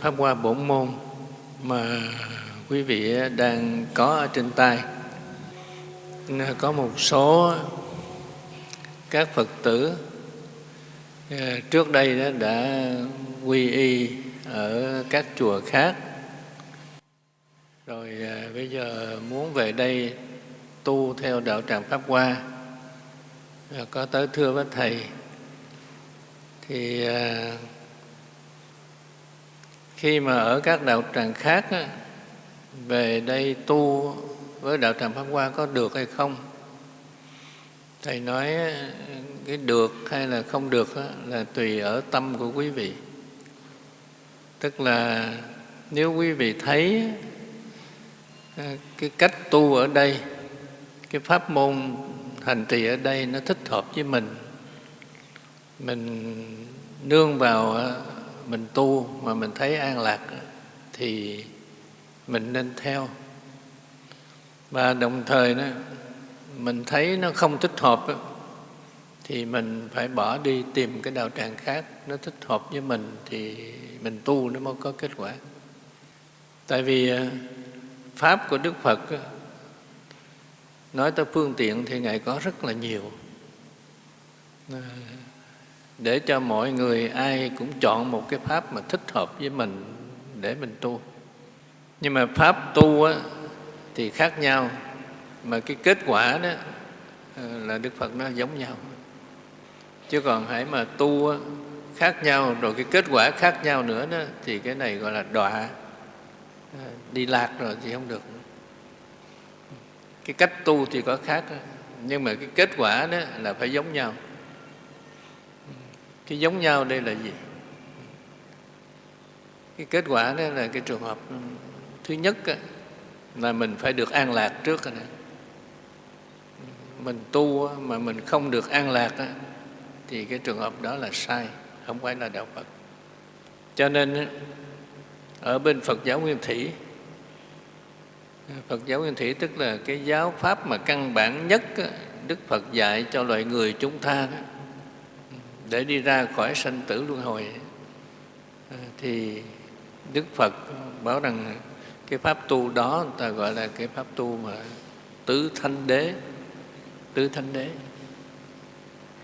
Pháp Hoa Bổn Môn mà quý vị đang có ở trên tay. Có một số các Phật tử à, trước đây đã quy y ở các chùa khác rồi à, bây giờ muốn về đây tu theo đạo tràng Pháp Hoa à, có tới thưa với Thầy, thì khi mà ở các đạo tràng khác về đây tu với đạo tràng Pháp Hoa có được hay không? Thầy nói cái được hay là không được là tùy ở tâm của quý vị. Tức là nếu quý vị thấy à, cái cách tu ở đây, cái pháp môn hành trì ở đây nó thích hợp với mình, mình nương vào mình tu mà mình thấy an lạc thì mình nên theo. Và đồng thời đó, mình thấy nó không thích hợp thì mình phải bỏ đi tìm cái đạo tràng khác nó thích hợp với mình thì mình tu nó mới có kết quả. Tại vì à, pháp của đức phật nói tới phương tiện thì ngài có rất là nhiều. Ờ, để cho mọi người ai cũng chọn một cái pháp mà thích hợp với mình để mình tu. Nhưng mà pháp tu á, thì khác nhau mà cái kết quả đó ờ, là đức phật nó giống nhau. Chứ còn hãy mà tu khác nhau rồi cái kết quả khác nhau nữa đó thì cái này gọi là đọa. Ờ, đi lạc rồi thì không được. Cái cách tu thì có khác nhưng mà cái kết quả đó là phải giống nhau cái giống nhau đây là gì? Cái kết quả đó là cái trường hợp thứ nhất là mình phải được an lạc trước rồi này mình tu mà mình không được an lạc thì cái trường hợp đó là sai, không phải là đạo phật. Cho nên ở bên phật giáo nguyên thủy, phật giáo nguyên thủy tức là cái giáo pháp mà căn bản nhất đức phật dạy cho loài người chúng ta đó để đi ra khỏi sanh tử luân hồi. Ờ, thì đức phật bảo rằng cái pháp tu đó ta gọi là cái pháp tu mà tứ thanh đế, tứ thanh đế.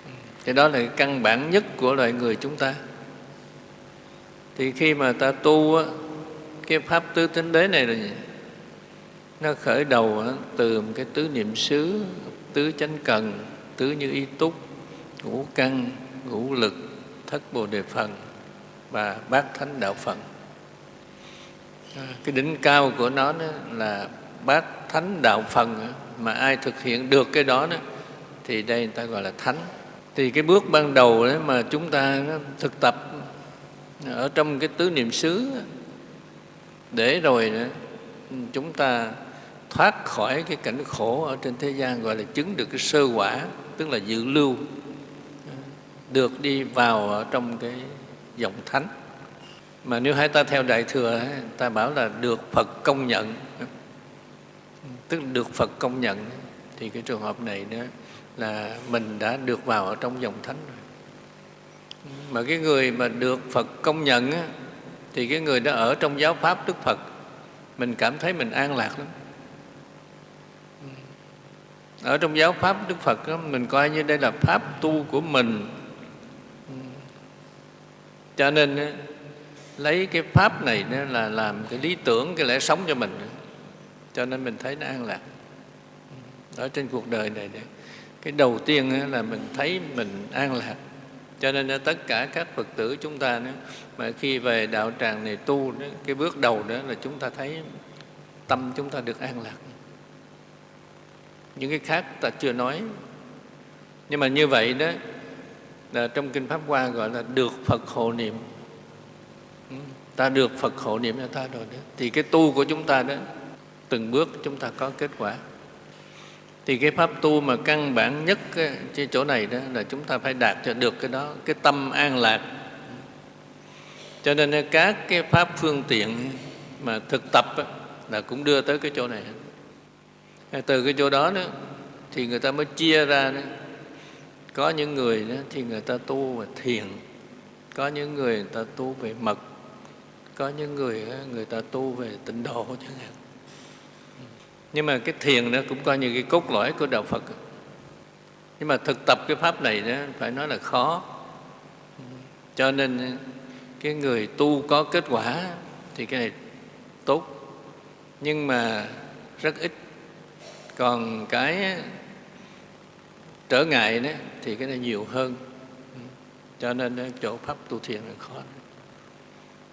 Ừ, thì đó là cái căn bản nhất của loài người chúng ta. Thì khi mà ta tu cái pháp tứ thánh đế này là gì? Nó khởi đầu từ một cái tứ niệm xứ, tứ chánh cần, tứ như y túc, ngũ căn ngũ lực thất bồ đề phần và bát thánh đạo phần, à, cái đỉnh cao của nó là bát thánh đạo phần mà ai thực hiện được cái đó, đó thì đây người ta gọi là thánh. Thì cái bước ban đầu đấy mà chúng ta thực tập ở trong cái tứ niệm xứ để rồi chúng ta thoát khỏi cái cảnh khổ ở trên thế gian gọi là chứng được cái sơ quả tức là dự lưu được đi vào trong cái dòng thánh. Mà nếu hai ta theo đại thừa ta bảo là được phật công nhận. Tức được phật công nhận thì cái trường hợp này đó là mình đã được vào ở trong dòng thánh rồi. Mà cái người mà được phật công nhận thì cái người đó ở trong giáo pháp đức phật mình cảm thấy mình an lạc lắm. Ở trong giáo pháp đức phật đó, mình coi như đây là pháp tu của mình cho nên lấy cái pháp này là làm cái lý tưởng, cái lẽ sống cho mình. Cho nên mình thấy nó an lạc. Ở trên cuộc đời này cái đầu tiên là mình thấy mình an lạc. Cho nên tất cả các phật tử chúng ta nữa mà khi về đạo tràng này tu cái bước đầu đó là chúng ta thấy tâm chúng ta được an lạc. Những cái khác ta chưa nói. Nhưng mà như vậy đó là trong kinh pháp hoa gọi là được phật hộ niệm. Ừ, ta được phật hộ niệm cho ta rồi đó. Thì cái tu của chúng ta đó, từng bước chúng ta có kết quả. Thì cái pháp tu mà căn bản nhất ờ, trên chỗ này đó là chúng ta phải đạt cho được cái đó, cái tâm an lạc. Cho nên ờ, các cái pháp phương tiện mà thực tập là cũng đưa tới cái chỗ này. Ờ, từ cái chỗ đó đó, thì người ta mới chia ra đó có những người đó, thì người ta tu về thiền có những người người ta tu về mật có những người người ta tu về tịnh độ chẳng hạn. Nhưng mà cái thiền đó cũng coi như cái cốt lõi của đạo phật. Nhưng mà thực tập cái pháp này đó phải nói là khó. Cho nên cái người tu có kết quả thì cái này tốt. Nhưng mà rất ít. Còn cái trở ngại đó, thì cái này nhiều hơn. Cho nên chỗ pháp tu thiền là khó.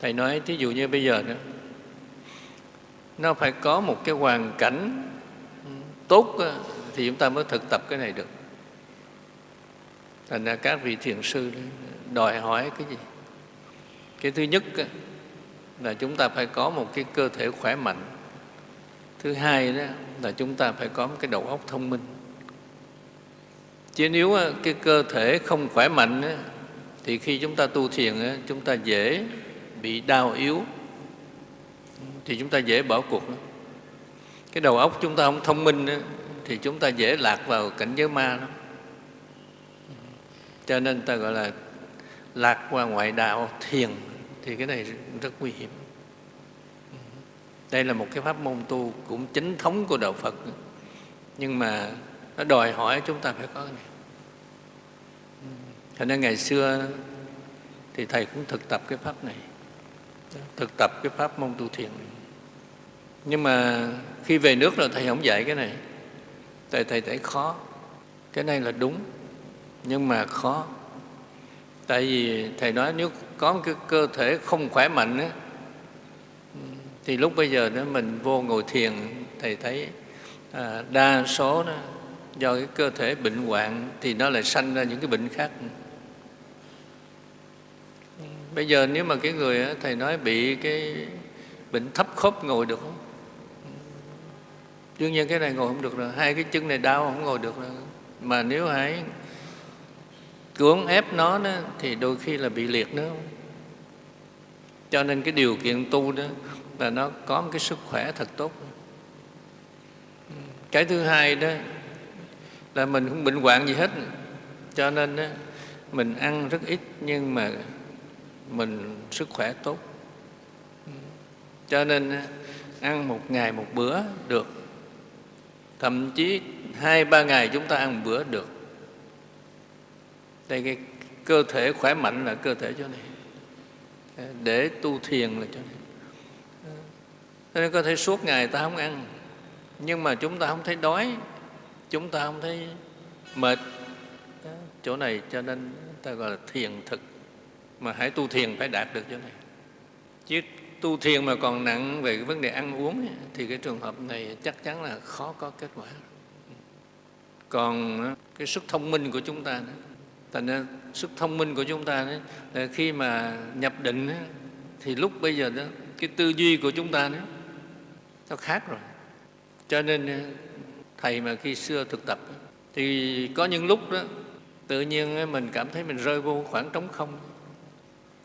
Thầy nói, thí dụ như bây giờ đó, nó phải có một cái hoàn cảnh tốt thì chúng ta mới thực tập cái này được. Thành ra các vị thiền sư đòi hỏi cái gì? Cái thứ nhất là chúng ta phải có một cái cơ thể khỏe mạnh. Thứ hai đó, là chúng ta phải có một cái đầu óc thông minh chứ nếu ờ, cái cơ thể không khỏe mạnh thì khi chúng ta tu thiền chúng ta dễ bị đau yếu. Thì chúng ta dễ bỏ cuộc cái đầu óc chúng ta không thông minh thì chúng ta dễ lạc vào cảnh giới ma lắm. Cho nên ta gọi là lạc qua ngoại đạo thiền, thì cái này rất nguy hiểm. Đây là một cái pháp môn tu cũng chính thống của đạo phật nhưng mà nó đòi hỏi chúng ta phải có cái này. Cho nên ngày xưa thì thầy cũng thực tập cái pháp này. Thực tập cái pháp môn tu thiền này. nhưng mà khi về nước rồi thầy không dạy cái này. Tại thầy thấy khó. Cái này là đúng nhưng mà khó. Tại vì thầy nói nếu có một cái cơ thể không khỏe mạnh ấy, thì lúc bây giờ đó mình vô ngồi thiền thầy thấy à, đa số đó do cái cơ thể bệnh hoạn thì nó lại sanh ra những cái bệnh khác. Bây giờ nếu mà cái người thầy nói bị cái bệnh thấp khớp ngồi được không? Đương nhiên cái này ngồi không được rồi hai cái chân này đau không ngồi được rồi. Mà nếu hãy cưỡng ép nó đó, thì đôi khi là bị liệt nữa. Cho nên cái điều kiện tu đó là nó có một cái sức khỏe thật tốt. Cái thứ hai đó là mình không bệnh hoạn gì hết. Cho nên đó, mình ăn rất ít nhưng mà mình sức khỏe tốt. Cho nên ăn một ngày một bữa được. Thậm chí hai ba ngày chúng ta ăn một bữa được. Đây cái cơ thể khỏe mạnh là cơ thể chỗ này để tu thiền là chỗ này cho nên có thể suốt ngày ta không ăn. Nhưng mà chúng ta không thấy đói chúng ta không thấy mệt. Chỗ này cho nên ta gọi là thiền thực. Mà hãy tu thiền phải đạt được chỗ này. Chứ tu thiền mà còn nặng về cái vấn đề ăn uống thì cái trường hợp này chắc chắn là khó có kết quả. Còn ờ, cái sức thông minh của chúng ta thành ra sức thông minh của chúng ta đấy là khi mà nhập định thì lúc bây giờ đó cái tư duy của chúng ta đó, nó khác rồi. Cho nên ờ, thầy mà khi xưa thực tập thì có những lúc đó, tự nhiên mình cảm thấy mình rơi vô khoảng trống không.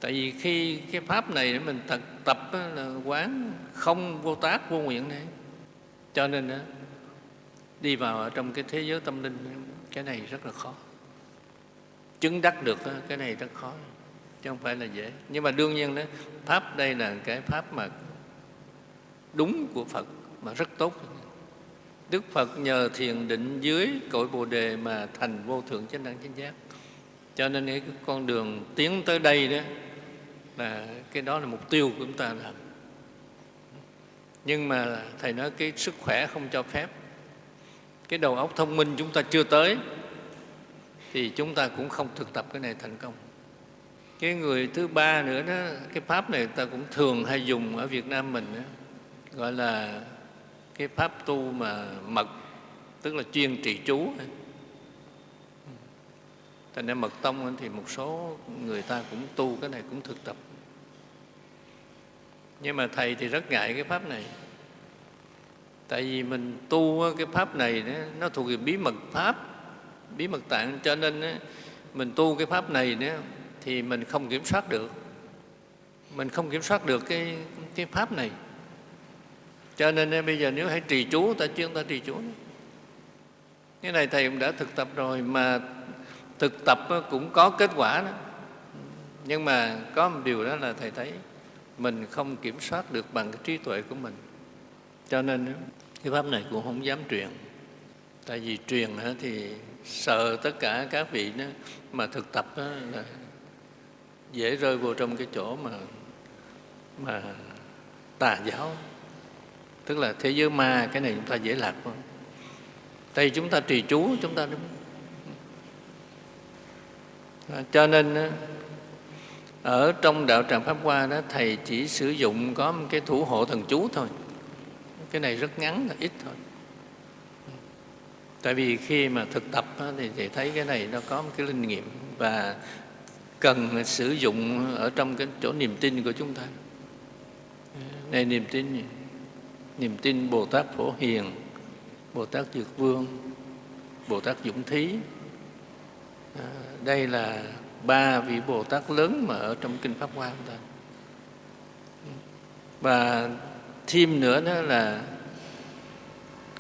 Tại vì khi cái pháp này mình thực tập là quán không vô tác, vô nguyện này. Cho nên đi vào ở trong cái thế giới tâm linh, cái này rất là khó. Chứng đắc được cái này rất khó, chứ không phải là dễ. Nhưng mà đương nhiên đó, pháp đây là cái pháp mà đúng của phật, mà rất tốt đức phật nhờ thiền định dưới cội bồ đề mà thành vô thượng chánh đẳng chánh giác. Cho nên cái con đường tiến tới đây đó là cái đó là mục tiêu của chúng ta làm. Nhưng mà thầy nói cái sức khỏe không cho phép. Cái đầu óc thông minh chúng ta chưa tới thì chúng ta cũng không thực tập cái này thành công. Cái người thứ ba nữa đó cái pháp này ta cũng thường hay dùng ở việt nam mình đó, gọi là cái pháp tu mà mật, tức là chuyên trì chú. Thành ra mật tông thì một số người ta cũng tu cái này cũng thực tập. Nhưng mà thầy thì rất ngại cái pháp này. Tại vì mình tu cái pháp này nó thuộc về bí mật pháp, bí mật tạng. Cho nên mình tu cái pháp này thì mình không kiểm soát được. Mình không kiểm soát được cái cái pháp này cho nên eh, bây giờ nếu hãy trì chú, ta chuyên ta trì chú cái này thầy cũng đã thực tập rồi, mà thực tập eh, cũng có kết quả đó. Nhưng mà có một điều đó là thầy thấy mình không kiểm soát được bằng cái trí tuệ của mình. Cho nên eh, cái pháp này cũng không dám truyền. Tại vì truyền thì sợ tất cả các vị đó mà thực tập đó là dễ rơi vô trong cái chỗ mà mà tà giáo tức là thế giới ma, cái này chúng ta dễ lạc hơn. Tại chúng ta trì chú, chúng ta đúng. À, cho nên ở trong đạo tràng pháp hoa đó, thầy chỉ sử dụng có một cái thủ hộ thần chú thôi. Cái này rất ngắn, là ít thôi. Tại vì khi mà thực tập thì thầy thấy cái này nó có một cái linh nghiệm và cần sử dụng ở trong cái chỗ niềm tin của chúng ta. Này niềm tin niềm tin bồ tát phổ hiền bồ tát dược vương bồ tát dũng thí. À, đây là ba vị bồ tát lớn mà ở trong kinh pháp hoa chúng ta. Và thêm nữa đó là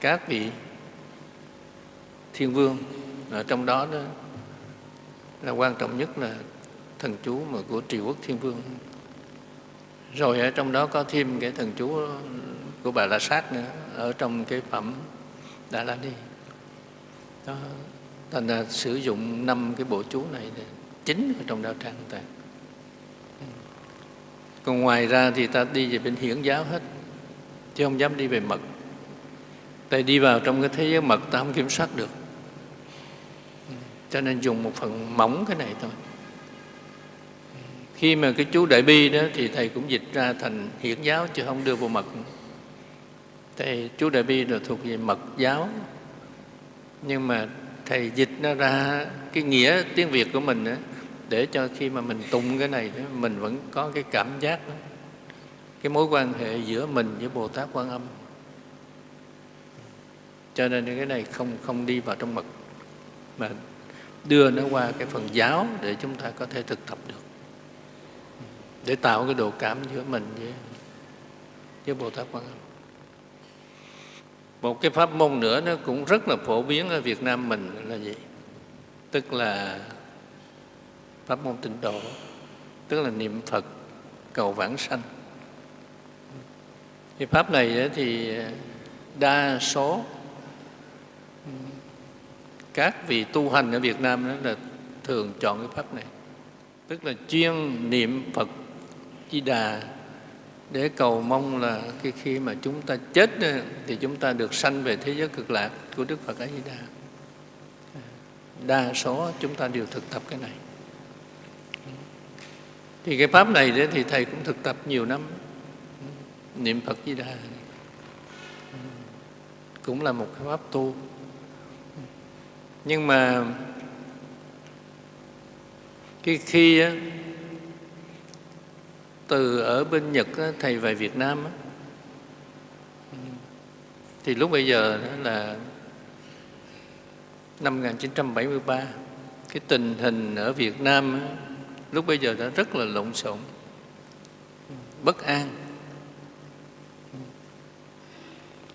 các vị thiên vương. Ở trong đó đó là quan trọng nhất là thần chú mà của triều quốc thiên vương. Rồi ở trong đó có thêm cái thần chú của bà la sát nữa, ở trong cái phẩm đà la ni. Đó, thành ra sử dụng năm cái bộ chú này chính ở trong đạo tràng ta. Còn ngoài ra thì ta đi về bên hiển giáo hết, chứ không dám đi về mật. Tại đi vào trong cái thế giới mật ta không kiểm soát được. Cho nên dùng một phần mỏng cái này thôi. Khi mà cái chú đại bi đó thì thầy cũng dịch ra thành hiển giáo, chứ không đưa vô mật thầy chú đại bi là thuộc về mật giáo. Nhưng mà thầy dịch nó ra cái nghĩa tiếng việt của mình đó, để cho khi mà mình tụng cái này đó, mình vẫn có cái cảm giác đó, cái mối quan hệ giữa mình với bồ tát quan âm. Cho nên cái này không không đi vào trong mật mà đưa nó qua cái phần giáo để chúng ta có thể thực tập được. Để tạo cái độ cảm giữa mình với, với Bồ Tát Quan Âm. Một cái pháp môn nữa nó cũng rất là phổ biến ở Việt Nam mình là gì? Tức là pháp môn tịnh độ, tức là niệm Phật cầu vãng sanh. Cái pháp này thì đa số các vị tu hành ở Việt Nam đó là thường chọn cái pháp này tức là chuyên niệm Phật Di Đà để cầu mong là cái khi mà chúng ta chết thì chúng ta được sanh về thế giới cực lạc của Đức Phật A Di Đà. Đa số chúng ta đều thực tập cái này. Thì cái pháp này đấy thì thầy cũng thực tập nhiều năm niệm Phật Di Đà cũng là một cái pháp tu nhưng mà cái khi á, từ ở bên Nhật thầy về Việt Nam thì lúc bây giờ là năm 1973 cái tình hình ở Việt Nam lúc bây giờ đã rất là lộn xộn, bất an.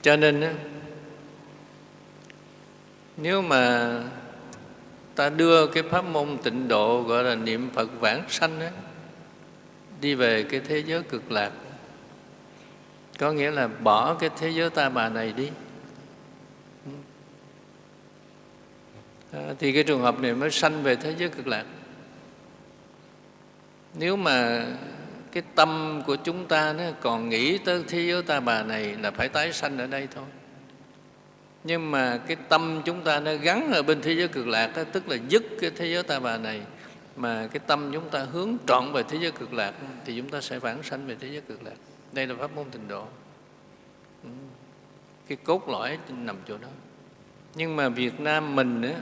Cho nên nếu mà ta đưa cái pháp môn tịnh độ gọi là niệm Phật vãng sanh ấy đi về cái thế giới cực lạc. Có nghĩa là bỏ cái thế giới ta bà này đi. À, thì cái trường hợp này mới sanh về thế giới cực lạc. Nếu mà cái tâm của chúng ta nó còn nghĩ tới thế giới ta bà này là phải tái sanh ở đây thôi. Nhưng mà cái tâm chúng ta nó gắn ở bên thế giới cực lạc đó, tức là dứt cái thế giới ta bà này mà cái tâm chúng ta hướng trọn về thế giới cực lạc thì chúng ta sẽ vãng sanh về thế giới cực lạc. Đây là pháp môn tịnh độ. Ừ. Cái cốt lõi nằm chỗ đó. Nhưng mà Việt Nam mình nữa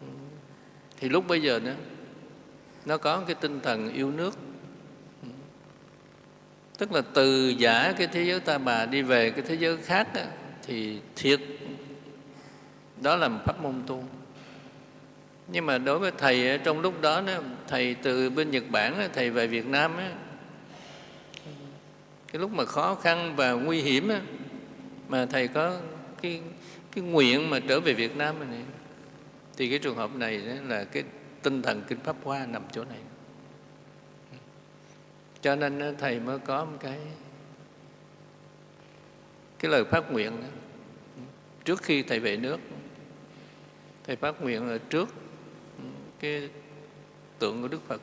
ừ, thì lúc bây giờ nữa nó có cái tinh thần yêu nước. Ừ. Tức là từ giả cái thế giới ta bà đi về cái thế giới khác thì thiệt. Đó là một pháp môn tu nhưng mà đối với thầy trong lúc đó, thầy từ bên Nhật Bản thầy về Việt Nam cái lúc mà khó khăn và nguy hiểm mà thầy có cái cái nguyện mà trở về Việt Nam này thì cái trường hợp này là cái tinh thần kinh pháp hoa nằm chỗ này cho nên thầy mới có một cái cái lời phát nguyện đó. trước khi thầy về nước thầy phát nguyện là trước cái tượng của đức phật.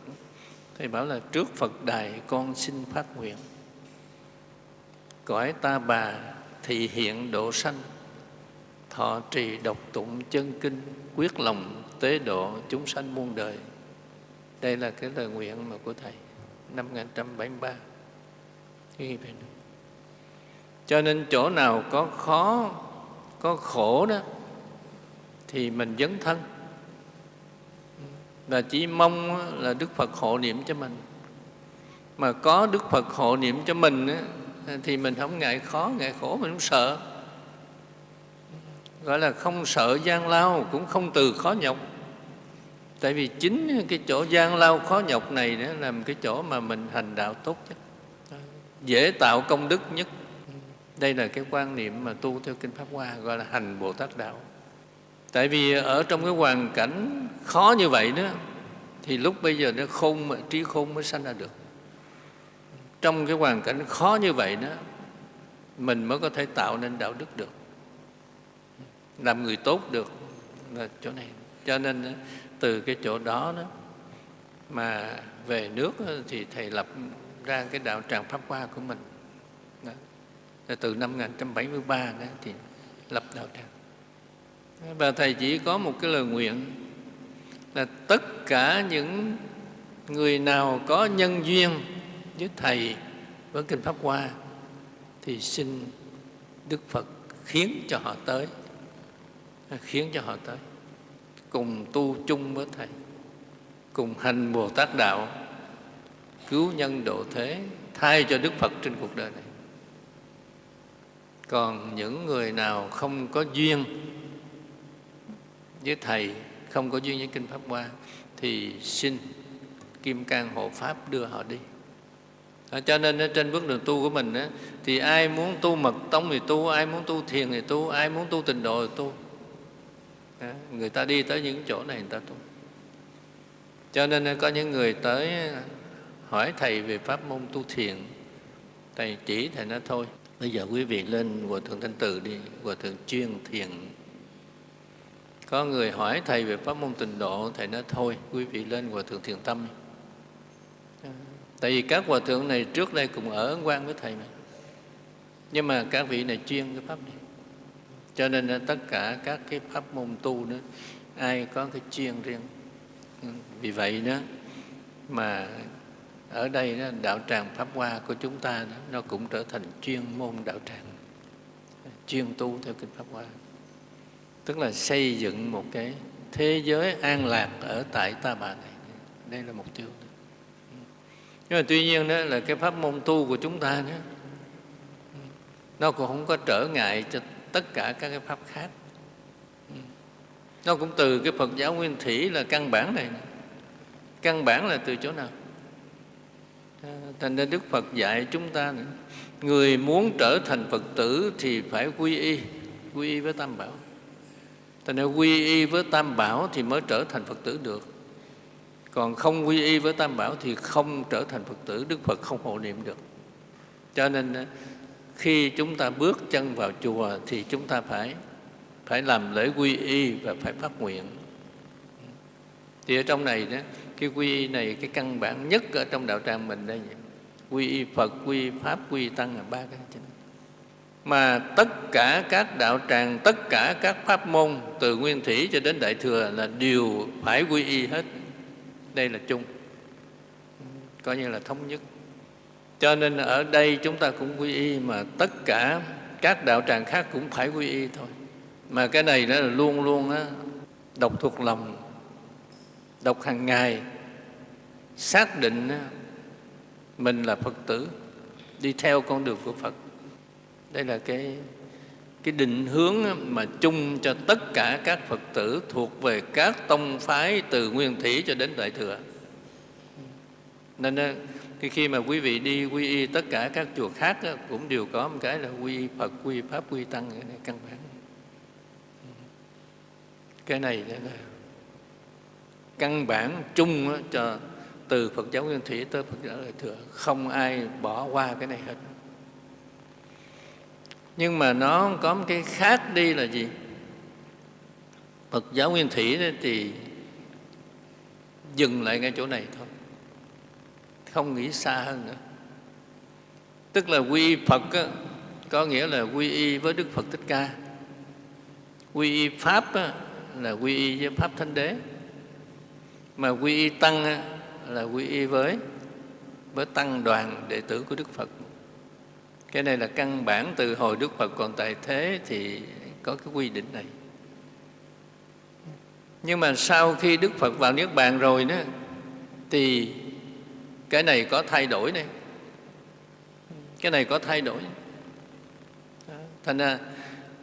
Thầy bảo là trước phật đài con xin phát nguyện. Cõi ta bà thị hiện độ sanh, thọ trì độc tụng chân kinh, quyết lòng tế độ chúng sanh muôn đời. Đây là cái lời nguyện mà của thầy, năm 1973 cho nên chỗ nào có khó, có khổ đó, thì mình dấn thân và chỉ mong là Đức Phật hộ niệm cho mình. Mà có Đức Phật hộ niệm cho mình thì mình không ngại khó, ngại khổ, mình không sợ. Gọi là không sợ gian lao, cũng không từ khó nhọc. Tại vì chính cái chỗ gian lao khó nhọc này đó là cái chỗ mà mình hành đạo tốt nhất. Dễ tạo công đức nhất. Đây là cái quan niệm mà tu theo kinh pháp hoa, gọi là hành bồ tát đạo tại vì ở trong cái hoàn cảnh khó như vậy đó, thì lúc bây giờ nó khôn trí khôn mới sanh ra được. Trong cái hoàn cảnh khó như vậy đó, mình mới có thể tạo nên đạo đức được, làm người tốt được là chỗ này. Cho nên từ cái chỗ đó đó mà về nước thì thầy lập ra cái đạo tràng pháp hoa của mình. Đó. từ năm 1973 đó thì lập đạo tràng và thầy chỉ có một cái lời nguyện là tất cả những người nào có nhân duyên với thầy với kinh pháp hoa thì xin đức phật khiến cho họ tới, khiến cho họ tới, cùng tu chung với thầy, cùng hành bồ tát đạo, cứu nhân độ thế, thay cho đức phật trên cuộc đời này. Còn những người nào không có duyên với thầy không có duyên với kinh pháp hoa thì xin kim cang hộ pháp đưa họ đi. À, cho nên trên bước đường tu của mình á, thì ai muốn tu mật tông thì tu ai muốn tu thiền thì tu ai muốn tu tình độ thì tu. À, người ta đi tới những chỗ này người ta tu. Cho nên có những người tới hỏi thầy về pháp môn tu thiền thầy chỉ thầy nói thôi. Bây giờ quý vị lên hòa thượng thanh từ đi hòa thượng chuyên thiền có người hỏi thầy về pháp môn tịnh độ thầy nói thôi quý vị lên hòa thượng thiền tâm tại vì các hòa thượng này trước đây cùng ở quan với thầy mà. Nhưng mà các vị này chuyên cái pháp này. Cho nên là tất cả các cái pháp môn tu nữa ai có cái chuyên riêng. Vì vậy đó mà ở đây đó, đạo tràng pháp hoa của chúng ta đó, nó cũng trở thành chuyên môn đạo tràng. Chuyên tu theo kinh pháp hoa tức là xây dựng một cái thế giới an lạc ở tại ta bà này. Đây là mục tiêu nhưng mà tuy nhiên đó là cái pháp môn tu của chúng ta đó, nó cũng không có trở ngại cho tất cả các cái pháp khác. Nó cũng từ cái Phật giáo nguyên thủy là căn bản này. Căn bản là từ chỗ nào? Thành ra Đức Phật dạy chúng ta nữa. người muốn trở thành Phật tử thì phải quy y quy y với Tam Bảo. Thành ra quy y với Tam Bảo thì mới trở thành Phật tử được. Còn không quy y với Tam Bảo thì không trở thành Phật tử, Đức Phật không hộ niệm được. Cho nên khi chúng ta bước chân vào chùa thì chúng ta phải phải làm lễ quy y và phải phát nguyện. Thì ở trong này đó, cái quy y này cái căn bản nhất ở trong đạo tràng mình đây quy y Phật, quy y Pháp, quy y Tăng là ba cái chính mà tất cả các đạo tràng tất cả các pháp môn từ nguyên thủy cho đến đại thừa là đều phải quy y hết. Đây là chung. Coi như là thống nhất. Cho nên ở đây chúng ta cũng quy y mà tất cả các đạo tràng khác cũng phải quy y thôi. Mà cái này đó là luôn luôn á, đọc thuộc lòng đọc hàng ngày xác định mình là phật tử đi theo con đường của phật đây là cái cái định hướng mà chung cho tất cả các Phật tử thuộc về các tông phái từ Nguyên Thủy cho đến Đại Thừa. Nên ờ, khi khi mà quý vị đi quy y tất cả các chùa khác ờ, cũng đều có một cái là quy y Phật, quy y Pháp, quy y Tăng căn bản. cái này là căn bản chung ờ, cho từ Phật giáo Nguyên Thủy tới Phật giáo Đại Thừa không ai bỏ qua cái này hết nhưng mà nó có một cái khác đi là gì? Phật giáo Nguyên Thủy thì dừng lại ngay chỗ này thôi. Không nghĩ xa hơn nữa. Tức là quy y Phật á, có nghĩa là quy y với Đức Phật Thích Ca. Quy y Pháp á, là quy y với Pháp Thánh Đế. Mà quy y Tăng á, là quy y với với Tăng đoàn đệ tử của Đức Phật cái này là căn bản từ hồi Đức Phật còn tại thế thì có cái quy định này. Nhưng mà sau khi Đức Phật vào Niết Bàn rồi đó, thì cái này có thay đổi này. Cái này có thay đổi. Thành ra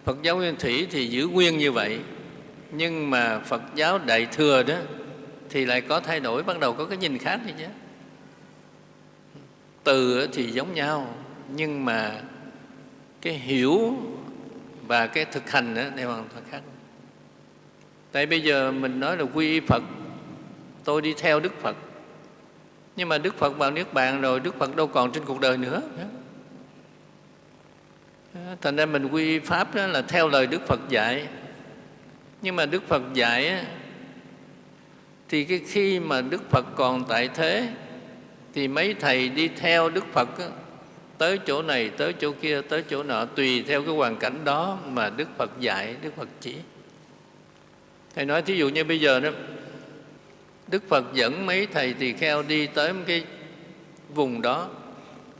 Phật giáo Nguyên Thủy thì giữ nguyên như vậy, nhưng mà Phật giáo Đại Thừa đó thì lại có thay đổi, bắt đầu có cái nhìn khác đi chứ từ thì giống nhau nhưng mà cái hiểu và cái thực hành đó đều hoàn toàn khác. Tại bây giờ mình nói là quy y Phật, tôi đi theo Đức Phật. Nhưng mà Đức Phật vào Niết Bàn rồi, Đức Phật đâu còn trên cuộc đời nữa. Thành ra mình quy pháp đó là theo lời Đức Phật dạy. Nhưng mà Đức Phật dạy thì cái khi mà Đức Phật còn tại thế, thì mấy thầy đi theo Đức Phật tới chỗ này, tới chỗ kia, tới chỗ nọ, tùy theo cái hoàn cảnh đó mà Đức Phật dạy, Đức Phật chỉ. Thầy nói thí dụ như bây giờ đó, Đức Phật dẫn mấy thầy tỳ kheo đi tới một cái vùng đó,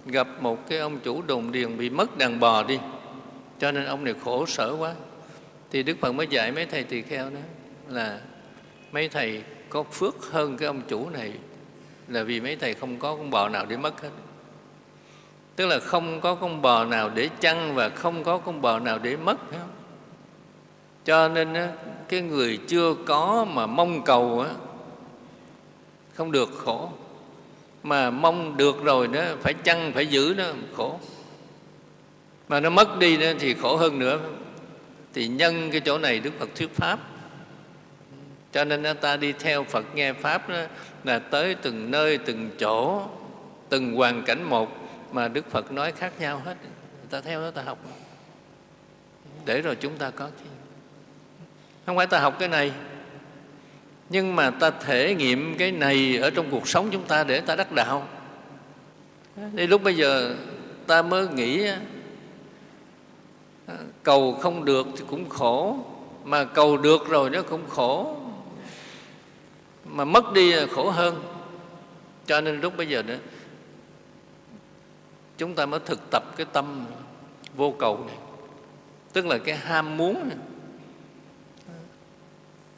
gặp một cái ông chủ đồn điền bị mất đàn bò đi, cho nên ông này khổ sở quá. Thì Đức Phật mới dạy mấy thầy tỳ kheo đó là mấy thầy có phước hơn cái ông chủ này là vì mấy thầy không có con bò nào để mất hết tức là không có con bò nào để chăn và không có con bò nào để mất, phải không? cho nên cái người chưa có mà mong cầu không được, khổ. Mà mong được rồi đó, phải chăn phải giữ nó khổ. Mà nó mất đi nữa thì khổ hơn nữa thì nhân cái chỗ này đức phật thuyết pháp. Cho nên ta đi theo phật nghe pháp đó, là tới từng nơi, từng chỗ, từng hoàn cảnh một mà đức phật nói khác nhau hết. Ta theo đó ta học để rồi chúng ta có chi không phải ta học cái này, nhưng mà ta thể nghiệm cái này ở trong cuộc sống chúng ta để ta đắc đạo. Đi lúc bây giờ ta mới nghĩ à, cầu không được thì cũng khổ, mà cầu được rồi nó cũng khổ. Mà mất đi là khổ hơn. Cho nên lúc bây giờ nữa chúng ta mới thực tập cái tâm vô cầu này. Tức là cái ham muốn này.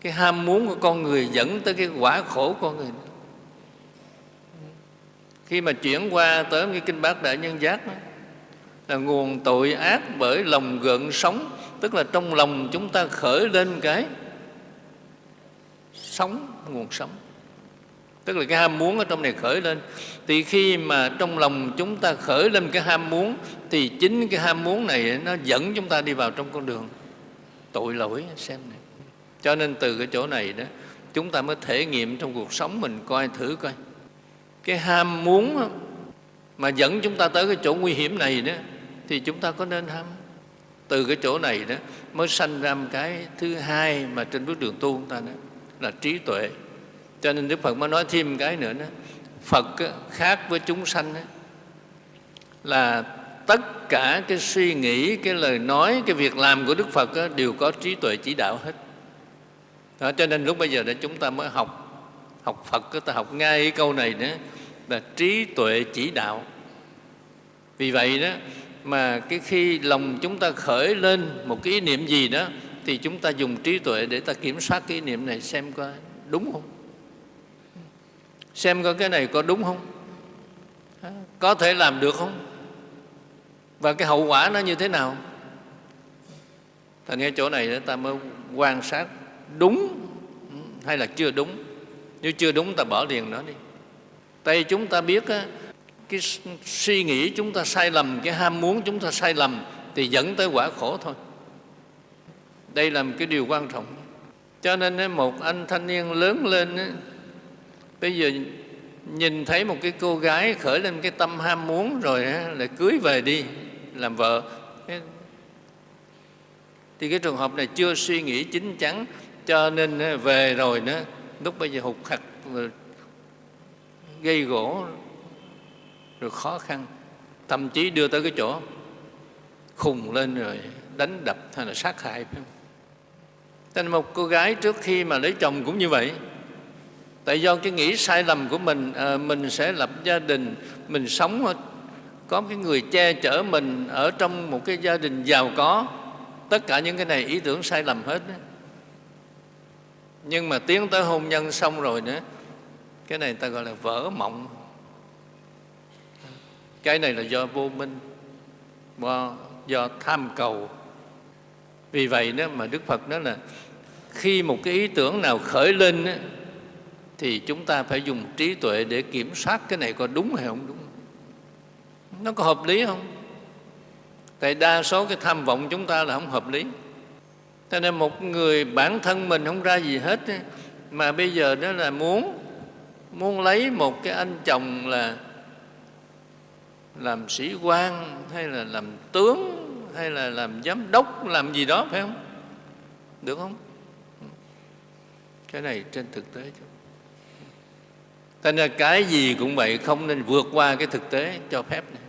Cái ham muốn của con người dẫn tới cái quả khổ của con người. Khi mà chuyển qua tới cái kinh bát đại nhân giác đó, là nguồn tội ác bởi lòng gợn sống tức là trong lòng chúng ta khởi lên cái sống nguồn sống tức là cái ham muốn ở trong này khởi lên. Thì khi mà trong lòng chúng ta khởi lên cái ham muốn, thì chính cái ham muốn này nó dẫn chúng ta đi vào trong con đường tội lỗi, xem này. Cho nên từ cái chỗ này đó, chúng ta mới thể nghiệm trong cuộc sống mình coi thử coi. Cái ham muốn mà dẫn chúng ta tới cái chỗ nguy hiểm này đó, thì chúng ta có nên ham? Từ cái chỗ này đó, mới sanh ra một cái thứ hai mà trên bước đường tu chúng ta đó, là trí tuệ cho nên đức phật mới nói thêm cái nữa đó. Phật khác với chúng sanh đó, là tất cả cái suy nghĩ cái lời nói cái việc làm của đức phật đó, đều có trí tuệ chỉ đạo hết. Đó, cho nên lúc bây giờ để chúng ta mới học học phật ta học ngay cái câu này nữa là trí tuệ chỉ đạo. Vì vậy đó mà cái khi lòng chúng ta khởi lên một cái ý niệm gì đó thì chúng ta dùng trí tuệ để ta kiểm soát cái ý niệm này xem coi đúng không? Xem coi cái này có đúng không? Có thể làm được không? Và cái hậu quả nó như thế nào? Thành ra chỗ này ta mới quan sát đúng ừ, hay là chưa đúng. Nếu chưa đúng ta bỏ liền nó đi. Tại chúng ta biết á, cái suy nghĩ chúng ta sai lầm cái ham muốn chúng ta sai lầm thì dẫn tới quả khổ thôi. Đây là một cái điều quan trọng. Cho nên một anh thanh niên lớn lên bây giờ nhìn thấy một cái cô gái khởi lên cái tâm ham muốn rồi lại cưới về đi, làm vợ thì cái trường hợp này chưa suy nghĩ chín chắn, cho nên về rồi nữa, lúc bây giờ hụt hạch gây gỗ, rồi khó khăn, thậm chí đưa tới cái chỗ khùng lên rồi đánh đập hay là sát hại phải? Nên một cô gái trước khi mà lấy chồng cũng như vậy Tại do cái nghĩ sai lầm của mình à, Mình sẽ lập gia đình Mình sống ờ, có cái người che chở mình Ở trong một cái gia đình giàu có. Tất cả những cái này ý tưởng sai lầm hết đó. Nhưng mà tiến tới hôn nhân xong rồi nữa Cái này ta gọi là vỡ mộng. Cái này là do vô minh Do, do tham cầu. Vì vậy đó mà Đức Phật nói là Khi một cái ý tưởng nào khởi lên đó, thì chúng ta phải dùng trí tuệ để kiểm soát cái này có đúng hay không đúng. Nó có hợp lý không? Tại đa số cái tham vọng chúng ta là không hợp lý. Cho nên một người bản thân mình không ra gì hết mà bây giờ đó là muốn muốn lấy một cái anh chồng là làm sĩ quan, hay là làm tướng, hay là làm giám đốc, làm gì đó, phải không? Được không? Cái này trên thực tế chứ. Thành ra cái gì cũng vậy không nên vượt qua cái thực tế cho phép này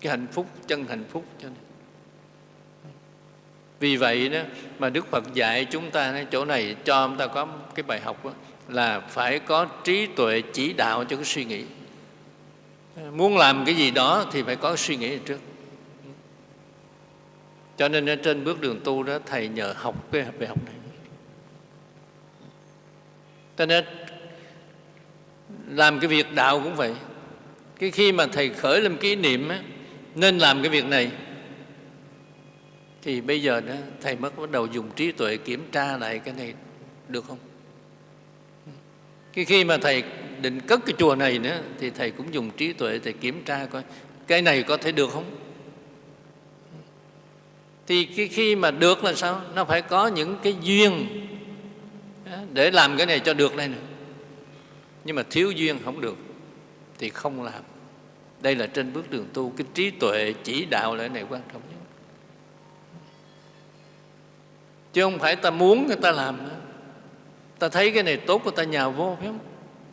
cái hạnh phúc chân hạnh phúc cho nên. Vì vậy đó mà đức phật dạy chúng ta chỗ này cho chúng ta có cái bài học đó, là phải có trí tuệ chỉ đạo cho cái suy nghĩ. Muốn làm cái gì đó thì phải có suy nghĩ trước. Cho nên trên bước đường tu đó thầy nhờ học cái bài học này. Cho nên làm cái việc đạo cũng vậy. Cái khi mà thầy khởi lên kỷ niệm á, nên làm cái việc này. Thì bây giờ đó thầy mới bắt đầu dùng trí tuệ kiểm tra lại cái này được không? Cái khi mà thầy định cất cái chùa này nữa thì thầy cũng dùng trí tuệ thầy kiểm tra coi cái này có thể được không? Thì cái khi mà được là sao? Nó phải có những cái duyên để làm cái này cho được đây nữa nhưng mà thiếu duyên không được, thì không làm. Đây là trên bước đường tu, cái trí tuệ chỉ đạo lại này quan trọng nhất. Chứ không phải ta muốn người ta làm nữa. ta thấy cái này tốt của ta nhào vô, phải không?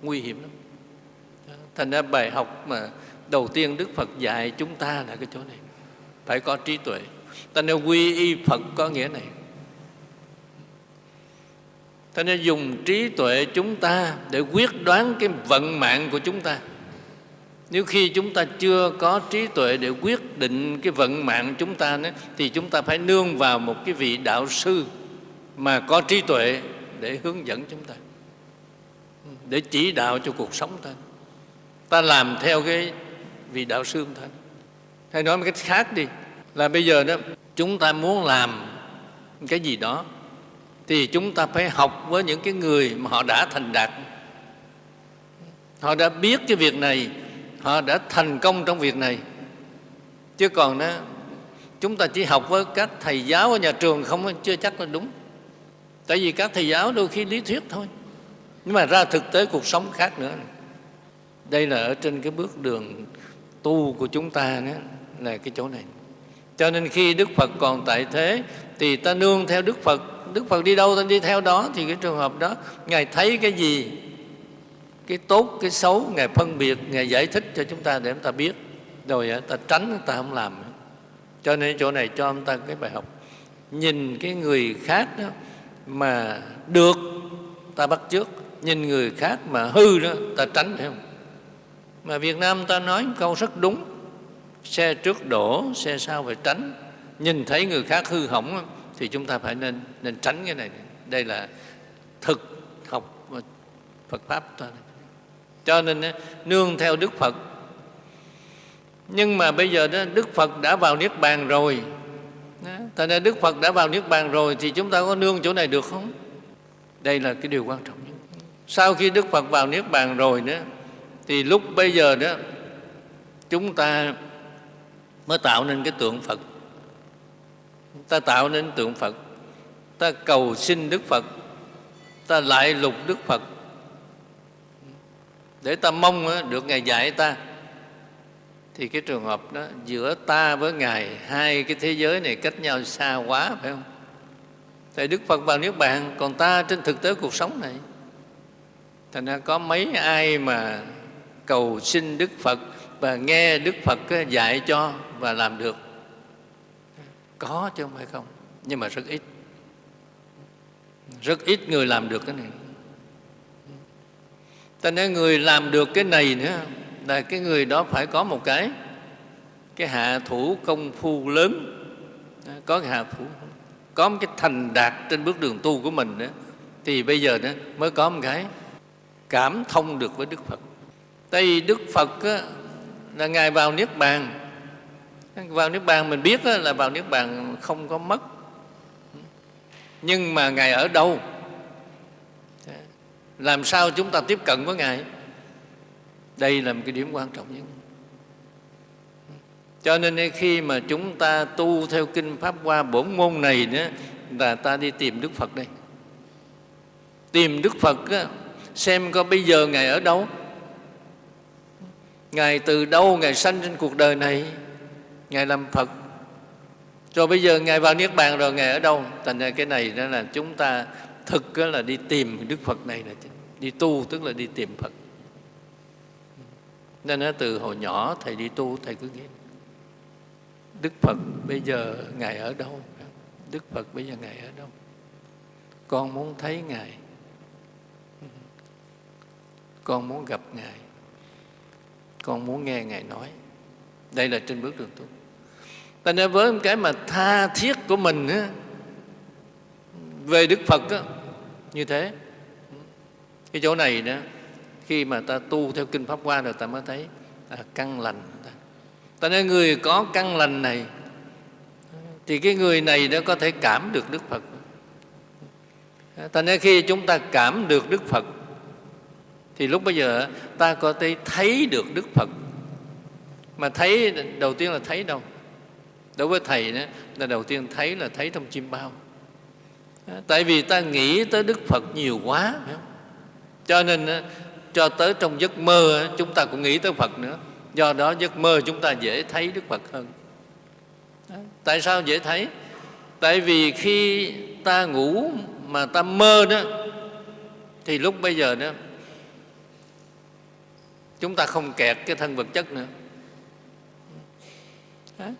Nguy hiểm lắm. Thành ra bài học mà đầu tiên đức phật dạy chúng ta là cái chỗ này. Phải có trí tuệ. Ta nên quy y phật có nghĩa này thế nên dùng trí tuệ chúng ta để quyết đoán cái vận mạng của chúng ta. Nếu khi chúng ta chưa có trí tuệ để quyết định cái vận mạng chúng ta nữa, thì chúng ta phải nương vào một cái vị đạo sư mà có trí tuệ để hướng dẫn chúng ta để chỉ đạo cho cuộc sống ta. Ta làm theo cái vị đạo sư ta. Hay nói một cách khác đi là bây giờ đó chúng ta muốn làm cái gì đó thì chúng ta phải học với những cái người mà họ đã thành đạt. Họ đã biết cái việc này họ đã thành công trong việc này. Chứ còn đó chúng ta chỉ học với các thầy giáo ở nhà trường không chưa chắc là đúng. Tại vì các thầy giáo đôi khi lý thuyết thôi. Nhưng mà ra thực tế cuộc sống khác nữa. Đây là ở trên cái bước đường tu của chúng ta đó, là cái chỗ này. Cho nên khi đức phật còn tại thế thì ta nương theo đức phật đức phật đi đâu ta đi theo đó. Thì cái trường hợp đó, ngài thấy cái gì, cái tốt, cái xấu, ngài phân biệt, ngài giải thích cho chúng ta để chúng ta biết. Rồi à, ta tránh, ta không làm. Cho nên chỗ này cho chúng ta cái bài học. Nhìn cái người khác đó mà được, ta bắt trước nhìn người khác mà hư đó, ta tránh, phải không? Mà việt nam ta nói câu rất đúng. Xe trước đổ, xe sau phải tránh. Nhìn thấy người khác hư hỏng thì chúng ta phải nên nên tránh cái này. Đây là thực học Phật pháp thôi cho nên nương theo Đức Phật. Nhưng mà bây giờ, đó, Đức Phật đã vào Niết Bàn rồi. Thành ra Đức Phật đã vào Niết Bàn rồi Thì chúng ta có nương chỗ này được không? Đây là cái điều quan trọng nhất. Sau khi Đức Phật vào Niết Bàn rồi nữa Thì lúc bây giờ, đó, Chúng ta mới tạo nên cái tượng Phật. Ta tạo nên tượng Phật. Ta cầu xin đức phật. Ta lại lục đức phật. Để ta mong được ngài dạy ta. Thì cái trường hợp đó, giữa ta với ngài, hai cái thế giới này cách nhau xa quá, phải không? Tại đức phật vào niết bàn, còn ta trên thực tế cuộc sống này. Thành ra có mấy ai mà cầu xin đức phật và nghe đức phật dạy cho và làm được có chứ không phải không? Nhưng mà rất ít. Rất ít người làm được cái này. Cho nên người làm được cái này nữa là cái người đó phải có một cái cái hạ thủ công phu lớn. Có cái hạ thủ. Có một cái thành đạt trên bước đường tu của mình nữa. Thì bây giờ nữa mới có một cái cảm thông được với Đức Phật. Tại vì Đức Phật á, là Ngài vào Niết Bàn. Vào Niết Bàn mình biết là vào Niết Bàn không có mất. Nhưng mà Ngài ở đâu? Làm sao chúng ta tiếp cận với Ngài? Đây là một cái điểm quan trọng nhất. Cho nên khi mà chúng ta tu theo Kinh Pháp Hoa bổn môn này nữa, là ta đi tìm Đức Phật đây. Tìm Đức Phật xem coi bây giờ Ngài ở đâu. Ngài từ đâu Ngài sanh trên cuộc đời này, Ngài làm Phật. Rồi bây giờ Ngài vào Niết Bàn rồi, Ngài ở đâu? Thành ra cái này đó là chúng ta thực là đi tìm Đức Phật này là đi tu tức là đi tìm Phật. Nên nó từ hồi nhỏ Thầy đi tu, Thầy cứ nghĩ, Đức Phật bây giờ Ngài ở đâu? Đức Phật bây giờ Ngài ở đâu? Con muốn thấy Ngài Con muốn gặp Ngài Con muốn nghe Ngài nói Đây là trên bước đường tu Ta nên với cái mà tha thiết của mình á, Về Đức Phật á, như thế Cái chỗ này đó Khi mà ta tu theo Kinh Pháp Hoa rồi ta mới thấy à, căn lành ta nên người có căn lành này thì cái người này đó có thể cảm được Đức Phật. Ta nên khi chúng ta cảm được Đức Phật thì lúc bây giờ ta có thể thấy được Đức Phật. Mà thấy đầu tiên là thấy đâu? Đối với Thầy đó, là đầu tiên thấy là thấy trong chim bao. Tại vì ta nghĩ tới Đức Phật nhiều quá. Cho nên cho tới trong giấc mơ chúng ta cũng nghĩ tới Phật nữa do đó giấc mơ chúng ta dễ thấy đức phật hơn tại sao dễ thấy tại vì khi ta ngủ mà ta mơ đó thì lúc bây giờ đó chúng ta không kẹt cái thân vật chất nữa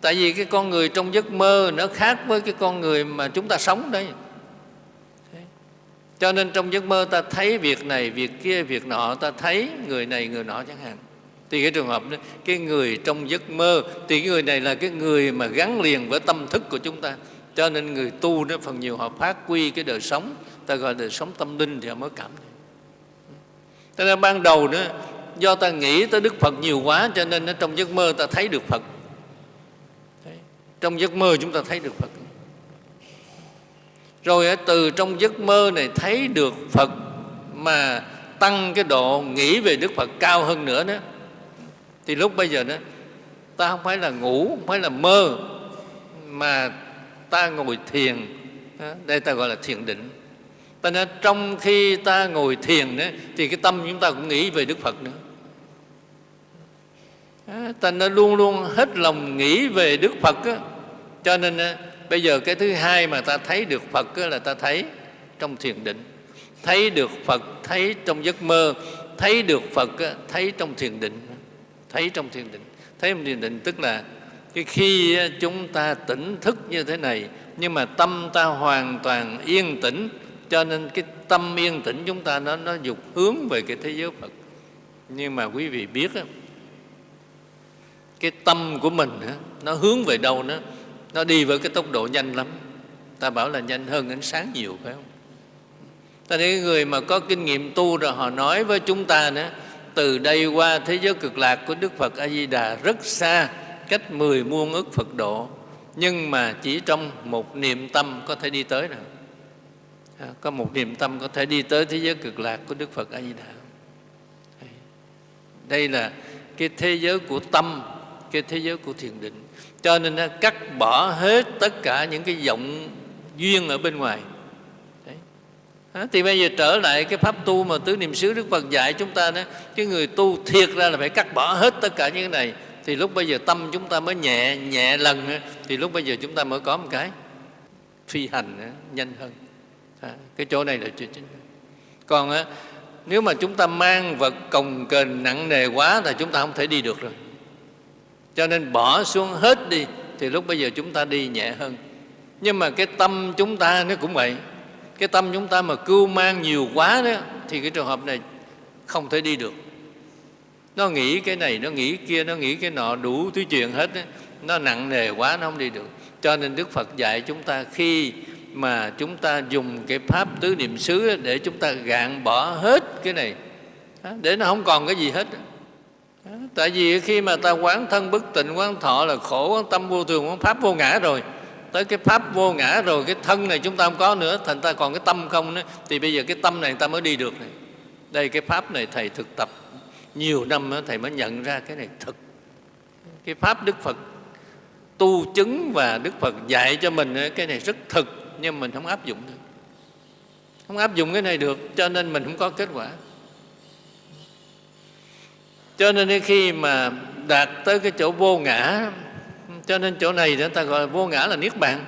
tại vì cái con người trong giấc mơ nó khác với cái con người mà chúng ta sống đấy. Cho nên trong giấc mơ ta thấy việc này việc kia việc nọ ta thấy người này người nọ chẳng hạn. Thì cái trường hợp đó cái người trong giấc mơ thì cái người này là cái người mà gắn liền với tâm thức của chúng ta. Cho nên người tu đó phần nhiều họ phát quy cái đời sống ta gọi đời sống tâm linh thì họ mới cảm thấy. Cho nên ban đầu đó do ta nghĩ tới đức phật nhiều quá cho nên nó trong giấc mơ ta thấy được phật trong giấc mơ chúng ta thấy được phật. Rồi từ trong giấc mơ này thấy được phật mà tăng cái độ nghĩ về đức phật cao hơn nữa đó thì lúc bây giờ đó ta không phải là ngủ không phải là mơ mà ta ngồi thiền đây ta gọi là thiền định. Ta nói trong khi ta ngồi thiền đó, thì cái tâm chúng ta cũng nghĩ về đức phật nữa ta nên luôn luôn hết lòng nghĩ về đức phật á. cho nên bây giờ cái thứ hai mà ta thấy được phật á, là ta thấy trong thiền định. Thấy được phật thấy trong giấc mơ. Thấy được phật thấy trong thiền định. Thấy trong thiền định. Thấy trong thiền định tức là cái khi chúng ta tỉnh thức như thế này nhưng mà tâm ta hoàn toàn yên tĩnh. Cho nên cái tâm yên tĩnh chúng ta nó nó dục hướng về cái thế giới Phật. Nhưng mà quý vị biết á, cái tâm của mình nó hướng về đâu nó nó đi với cái tốc độ nhanh lắm ta bảo là nhanh hơn ánh sáng nhiều phải không ta thấy người mà có kinh nghiệm tu rồi họ nói với chúng ta nữa từ đây qua thế giới cực lạc của Đức Phật A Di Đà rất xa, cách mười muôn ức Phật độ, nhưng mà chỉ trong một niệm tâm có thể đi tới rồi. À, có một niệm tâm có thể đi tới thế giới cực lạc của Đức Phật A Di Đà. Đây là cái thế giới của tâm, cái thế giới của thiền định. Cho nên nó cắt bỏ hết tất cả những cái vọng duyên ở bên ngoài. thì bây giờ trở lại cái pháp tu mà tứ niệm xứ Đức Phật dạy chúng ta đó, cái người tu thiệt ra là phải cắt bỏ hết tất cả những cái này. Thì lúc bây giờ tâm chúng ta mới nhẹ nhẹ lần thì lúc bây giờ chúng ta mới có một cái phi hành nhanh hơn. Cái chỗ này là chuyện chính. Còn nếu mà chúng ta mang vật cồng kềnh nặng nề quá thì chúng ta không thể đi được rồi cho nên bỏ xuống hết đi, thì lúc bây giờ chúng ta đi nhẹ hơn. Nhưng mà cái tâm chúng ta nó cũng vậy. Cái tâm chúng ta mà cưu mang nhiều quá đó, thì cái trường hợp này không thể đi được. Nó nghĩ cái này, nó nghĩ kia, nó nghĩ cái nọ, đủ thứ chuyện hết đó. nó nặng nề quá, nó không đi được. Cho nên đức phật dạy chúng ta khi mà chúng ta dùng cái pháp tứ niệm xứ để chúng ta gạn bỏ hết cái này. Để nó không còn cái gì hết tại vì khi mà ta quán thân bất tịnh quán thọ là khổ quán tâm vô thường quán pháp vô ngã rồi. Tới cái pháp vô ngã rồi cái thân này chúng ta không có nữa thành ta còn cái tâm không nữa thì bây giờ cái tâm này ta mới đi được này. Đây cái pháp này thầy thực tập. Nhiều năm đó, thầy mới nhận ra cái này thực. Cái pháp đức phật tu chứng và đức phật dạy cho mình cái này rất thực nhưng mình không áp dụng được. Không áp dụng cái này được cho nên mình không có kết quả cho nên khi mà đạt tới cái chỗ vô ngã, cho nên chỗ này người ta gọi vô ngã là niết bàn.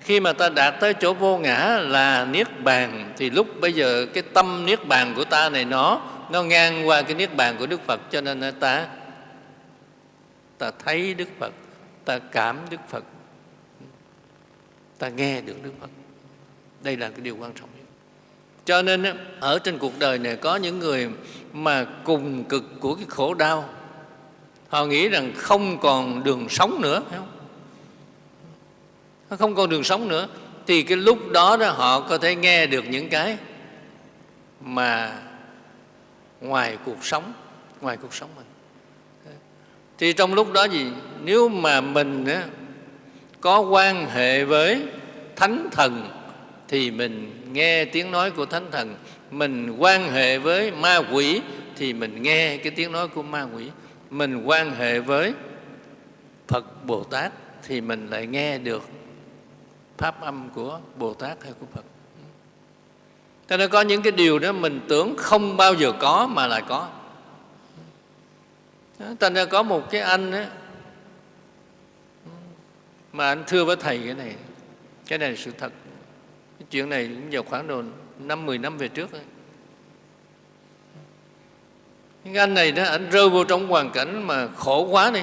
Khi mà ta đạt tới chỗ vô ngã là niết bàn, thì lúc bây giờ cái tâm niết bàn của ta này nó nó ngang qua cái niết bàn của đức phật, cho nên ta ta thấy đức phật, ta cảm đức phật, ta nghe được đức phật. Đây là cái điều quan trọng cho nên ở trên cuộc đời này có những người mà cùng cực của cái khổ đau, họ nghĩ rằng không còn đường sống nữa, phải không? Không còn đường sống nữa, thì cái lúc đó đó họ có thể nghe được những cái mà ngoài cuộc sống, ngoài cuộc sống mình. Thì trong lúc đó gì, nếu mà mình có quan hệ với thánh thần thì mình nghe tiếng nói của thánh thần. Mình quan hệ với ma quỷ thì mình nghe cái tiếng nói của ma quỷ. Mình quan hệ với phật bồ tát thì mình lại nghe được pháp âm của bồ tát hay của phật. Cho nên có những cái điều đó mình tưởng không bao giờ có mà lại có. Thành ra có một cái anh ấy mà anh thưa với thầy cái này. Cái này là sự thật chuyện này cũng vào khoảng độ năm, mười năm về trước ấy. nhưng anh này đó, anh rơi vô trong hoàn cảnh mà khổ quá đi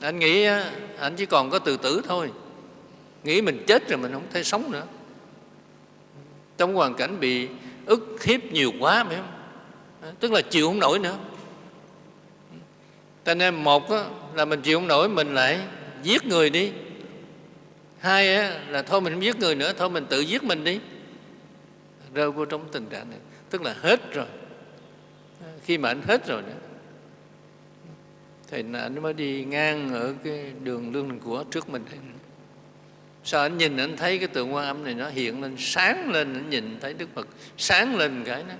anh nghĩ anh chỉ còn có từ tử thôi. Nghĩ mình chết rồi mình không thể sống nữa. Trong hoàn cảnh bị ức hiếp nhiều quá, phải không? Tức là chịu không nổi nữa. Cho nên một là mình chịu không nổi, mình lại giết người đi hai á, là thôi mình không giết người nữa thôi mình tự giết mình đi. Rơi vô trong tình trạng này tức là hết rồi. Khi mà anh hết rồi đó thì anh mới đi ngang ở cái đường lương đình của trước mình. Sao anh nhìn anh thấy cái tượng quan âm này nó hiện lên sáng lên anh nhìn thấy đức phật sáng lên cái đó.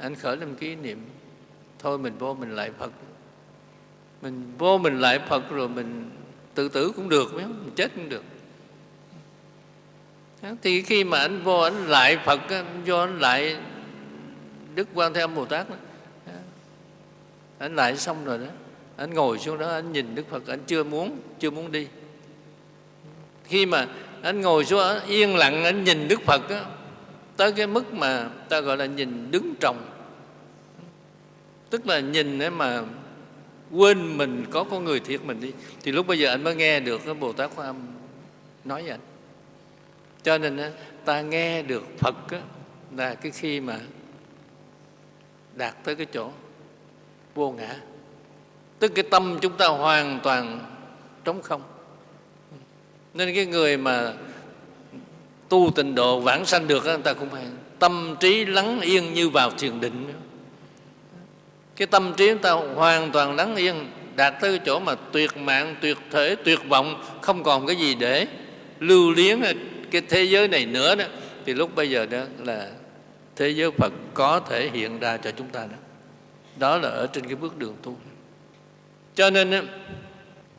Anh khởi lên ký niệm thôi mình vô mình lại phật. Mình vô mình lại phật rồi mình tự tử cũng được biết không? mình chết cũng được thì khi mà anh vô anh lại phật anh vô anh lại đức quan thế âm bồ tát đó. anh lại xong rồi đó. Anh ngồi xuống đó anh nhìn đức phật anh chưa muốn chưa muốn đi. Khi mà anh ngồi xuống yên lặng anh nhìn đức phật đó, tới cái mức mà ta gọi là nhìn đứng trồng. Tức là nhìn để mà quên mình có con người thiệt mình đi. Thì lúc bây giờ anh mới nghe được cái bồ tát quan âm nói với anh cho nên ta nghe được phật là cái khi mà đạt tới cái chỗ vô ngã. Tức cái tâm chúng ta hoàn toàn trống không. Nên cái người mà tu tịnh độ vãng sanh được người ta cũng phải tâm trí lắng yên như vào thiền định. Cái tâm trí chúng ta hoàn toàn lắng yên, đạt tới cái chỗ mà tuyệt mạng, tuyệt thể, tuyệt vọng, không còn cái gì để lưu liếng cái thế giới này nữa đó thì lúc bây giờ đó là thế giới Phật có thể hiện ra cho chúng ta đó. Đó là ở trên cái bước đường tu. Cho nên đó,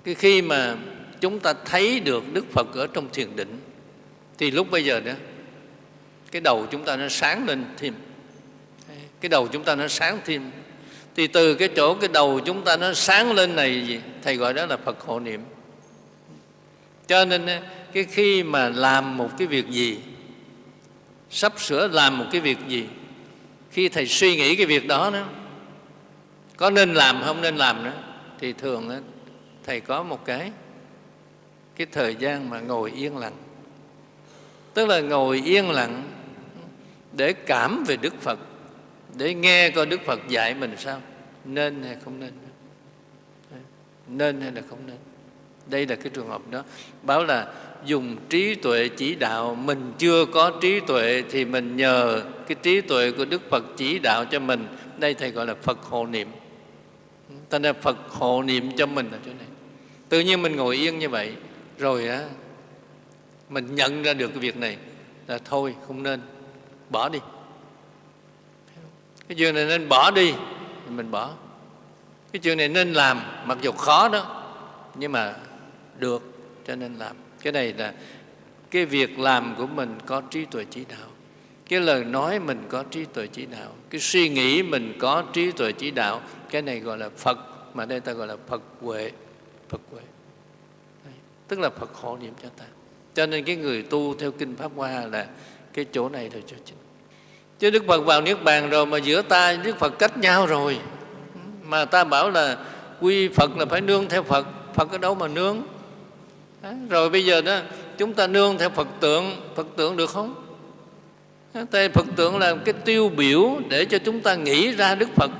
cái khi mà chúng ta thấy được Đức Phật ở trong thiền định thì lúc bây giờ đó cái đầu chúng ta nó sáng lên thêm. Cái đầu chúng ta nó sáng thêm. Thì từ cái chỗ cái đầu chúng ta nó sáng lên này gì thầy gọi đó là phật hộ niệm. Cho nên cái khi mà làm một cái việc gì sắp sửa làm một cái việc gì khi thầy suy nghĩ cái việc đó nữa có nên làm không nên làm nữa thì thường đó, thầy có một cái cái thời gian mà ngồi yên lặng. Tức là ngồi yên lặng để cảm về đức phật để nghe coi đức phật dạy mình sao nên hay không nên. Nên hay là không nên. Đây là cái trường hợp đó. Báo là dùng trí tuệ chỉ đạo. Mình chưa có trí tuệ thì mình nhờ cái trí tuệ của đức phật chỉ đạo cho mình. Đây thầy gọi là phật hộ niệm. Ta là phật hộ niệm cho mình ở chỗ này. Tự nhiên mình ngồi yên như vậy, rồi á, mình nhận ra được cái việc này là thôi, không nên, bỏ đi. Cái chuyện này nên bỏ đi thì mình bỏ. Cái chuyện này nên làm, mặc dù khó đó, nhưng mà được, cho nên làm cái này là cái việc làm của mình có trí tuệ chỉ đạo. Cái lời nói mình có trí tuệ chỉ đạo. Cái suy nghĩ mình có trí tuệ chỉ đạo. Cái này gọi là phật, mà đây ta gọi là phật huệ. Phật huệ. Tức là phật hộ niệm cho ta. Cho nên cái người tu theo kinh pháp hoa là cái chỗ này là chỗ chính. Chứ đức phật vào niết bàn rồi mà giữa ta đức phật cách nhau rồi. Mà ta bảo là quy phật là phải nương theo phật. Phật ở đâu mà nương? Rồi bây giờ đó chúng ta nương theo phật tượng. Phật tượng được không? Tại Phật tượng là cái tiêu biểu để cho chúng ta nghĩ ra Đức Phật.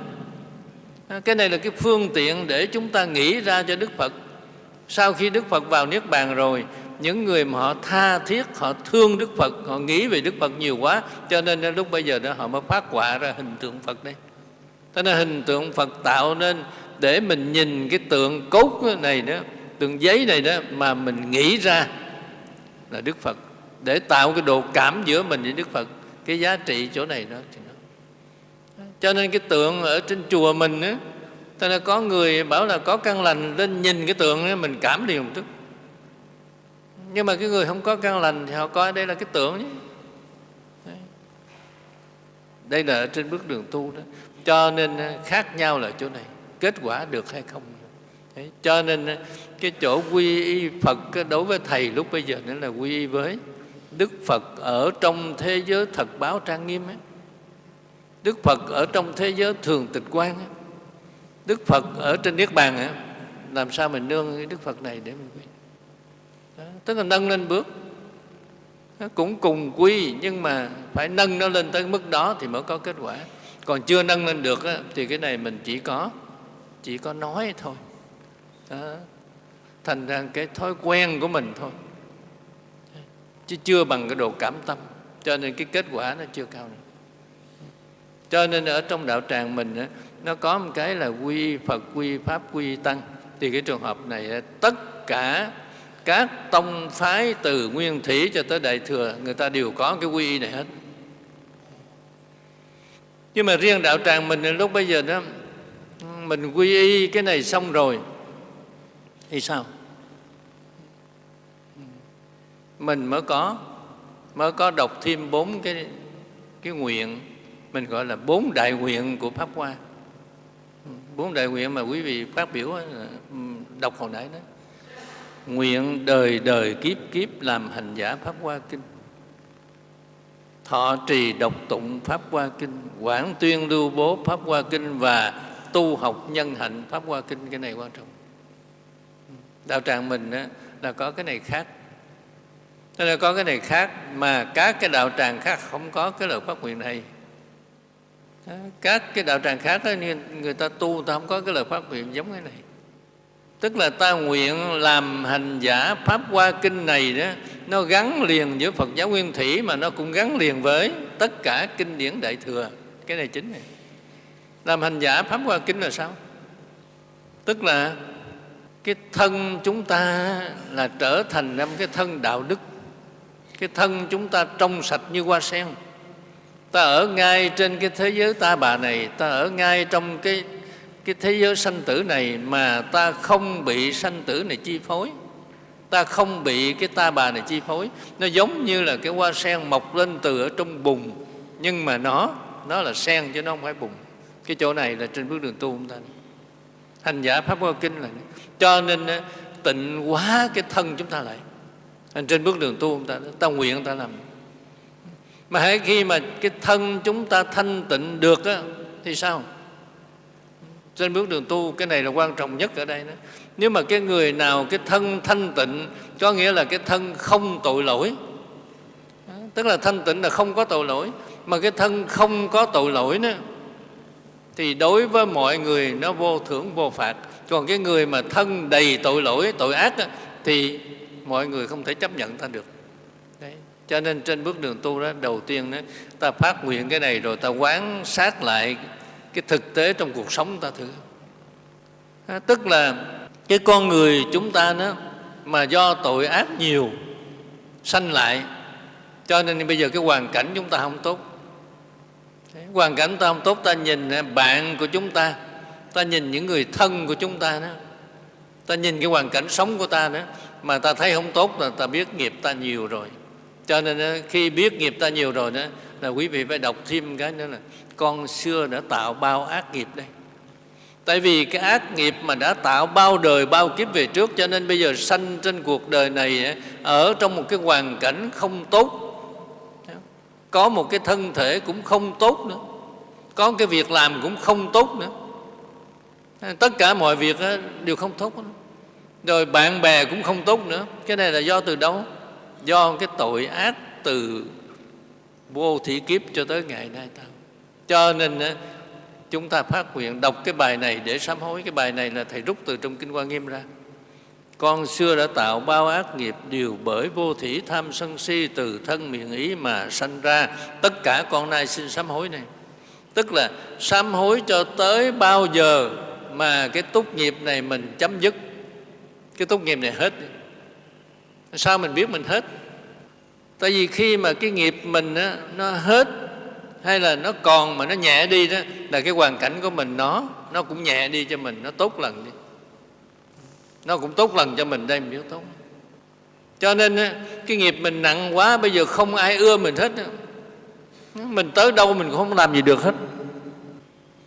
Cái này là cái phương tiện để chúng ta nghĩ ra cho Đức Phật. Sau khi Đức Phật vào Niết Bàn rồi Những người mà họ tha thiết, họ thương Đức Phật Họ nghĩ về Đức Phật nhiều quá Cho nên lúc bây giờ đó họ mới phát họa ra hình tượng Phật đây. Thế nên hình tượng Phật tạo nên để mình nhìn cái tượng cốt này đó Tượng giấy này đó mà mình nghĩ ra là Đức Phật. Để tạo cái độ cảm giữa mình với Đức Phật cái giá trị chỗ này đó thì nó. Cho nên cái tượng ở trên chùa mình á ta nên có người bảo là có căn lành lên nhìn cái tượng ấy, mình cảm liền một tức nhưng mà cái người không có căn lành thì họ coi đây là cái tượng nhé. Đây là ở trên bước đường tu đó. Cho nên ờ, khác nhau là chỗ này. Kết quả được hay không? Đấy. cho nên ờ, cái chỗ quy y phật đối với thầy lúc bây giờ nữa là quy y với Đức Phật ở trong thế giới thật báo trang nghiêm ấy. Đức Phật ở trong thế giới thường tịch quan ấy. Đức Phật ở trên Niết Bàn ấy. Làm sao mình nương cái Đức Phật này để mình quy Đó, Tức là nâng lên bước nó Cũng cùng quy nhưng mà phải nâng nó lên tới mức đó thì mới có kết quả Còn chưa nâng lên được ấy, thì cái này mình chỉ có chỉ có nói thôi đó. Thành ra cái thói quen của mình thôi. Chứ chưa bằng cái độ cảm tâm. Cho nên cái kết quả nó chưa cao nữa cho nên ở trong đạo tràng mình nó có một cái là quy phật, quy pháp, quy tăng. Thì cái trường hợp này tất cả các tông phái từ nguyên thủy cho tới đại thừa, người ta đều có cái quy y này hết. Nhưng mà riêng đạo tràng mình lúc bây giờ đó, mình quy y cái này xong rồi thì sao? Mình mới có mới có đọc thêm bốn cái cái nguyện. Mình gọi là bốn đại nguyện của pháp hoa. Bốn đại nguyện mà quý vị phát biểu ờ, đọc hồi nãy đó. Nguyện đời đời kiếp kiếp làm hành giả pháp hoa kinh. Thọ trì độc tụng pháp hoa kinh. Quảng tuyên lưu bố pháp hoa kinh và tu học nhân hạnh pháp hoa kinh. Cái này quan trọng đạo tràng mình đó, là có cái này khác. Cho là có cái này khác mà các cái đạo tràng khác không có cái lời phát nguyện này. Các cái đạo tràng khác đó, người ta tu ta không có cái lời phát nguyện giống cái này. Tức là ta nguyện làm hành giả pháp hoa kinh này đó nó gắn liền với phật giáo nguyên thủy mà nó cũng gắn liền với tất cả kinh điển đại thừa. Cái này chính này. Làm hành giả pháp hoa kinh là sao? Tức là cái thân chúng ta là trở thành năm cái thân đạo đức. Cái thân chúng ta trong sạch như hoa sen. Ta ở ngay trên cái thế giới ta bà này, ta ở ngay trong cái cái thế giới sanh tử này mà ta không bị sanh tử này chi phối. Ta không bị cái ta bà này chi phối. Nó giống như là cái hoa sen mọc lên từ ở trong bùn, nhưng mà nó nó là sen chứ nó không phải bùn. Cái chỗ này là trên bước đường tu chúng ta. Hành giả pháp hoa kinh là cho nên tịnh hóa cái thân chúng ta lại. Trên bước đường tu chúng ta ta nguyện ta làm. Mà hãy khi mà cái thân chúng ta thanh tịnh được á, thì sao? Trên bước đường tu cái này là quan trọng nhất ở đây đó. Nếu mà cái người nào cái thân thanh tịnh có nghĩa là cái thân không tội lỗi. Tức là thanh tịnh là không có tội lỗi. Mà cái thân không có tội lỗi nữa thì đối với mọi người nó vô thưởng vô phạt còn cái người mà thân đầy tội lỗi tội ác đó, thì mọi người không thể chấp nhận ta được. Đấy. cho nên trên bước đường tu đó đầu tiên đó ta phát nguyện cái này rồi ta quán sát lại cái thực tế trong cuộc sống ta thử. À, tức là cái con người chúng ta đó mà do tội ác nhiều sanh lại cho nên bây giờ cái hoàn cảnh chúng ta không tốt. Hoàn cảnh ta không tốt ta nhìn bạn của chúng ta ta nhìn những người thân của chúng ta đó. Ta nhìn cái hoàn cảnh sống của ta nữa mà ta thấy không tốt là ta biết nghiệp ta nhiều rồi. Cho nên khi biết nghiệp ta nhiều rồi đó, là quý vị phải đọc thêm cái nữa là, con xưa đã tạo bao ác nghiệp đây. Tại vì cái ác nghiệp mà đã tạo bao đời, bao kiếp về trước, cho nên bây giờ sanh trên cuộc đời này ở trong một cái hoàn cảnh không tốt. Có một cái thân thể cũng không tốt nữa. Có cái việc làm cũng không tốt nữa tất cả mọi việc đều không tốt rồi bạn bè cũng không tốt nữa. Cái này là do từ đâu? Do cái tội ác từ vô thị kiếp cho tới ngày nay ta. Cho nên chúng ta phát nguyện đọc cái bài này để sám hối. Cái bài này là thầy rút từ trong kinh quan nghiêm ra. Con xưa đã tạo bao ác nghiệp đều bởi vô thủy tham sân si từ thân miệng ý mà sanh ra. Tất cả con nay xin sám hối này. Tức là sám hối cho tới bao giờ mà cái tốt nghiệp này mình chấm dứt. Cái tốt nghiệp này hết. Sao mình biết mình hết? Tại vì khi mà cái nghiệp mình á, nó hết hay là nó còn mà nó nhẹ đi đó là cái hoàn cảnh của mình nó nó cũng nhẹ đi cho mình nó tốt lần đi. Nó cũng tốt lần cho mình đây mình biết tốt. Cho nên cái nghiệp mình nặng quá bây giờ không ai ưa mình hết mình tới đâu mình cũng không làm gì được hết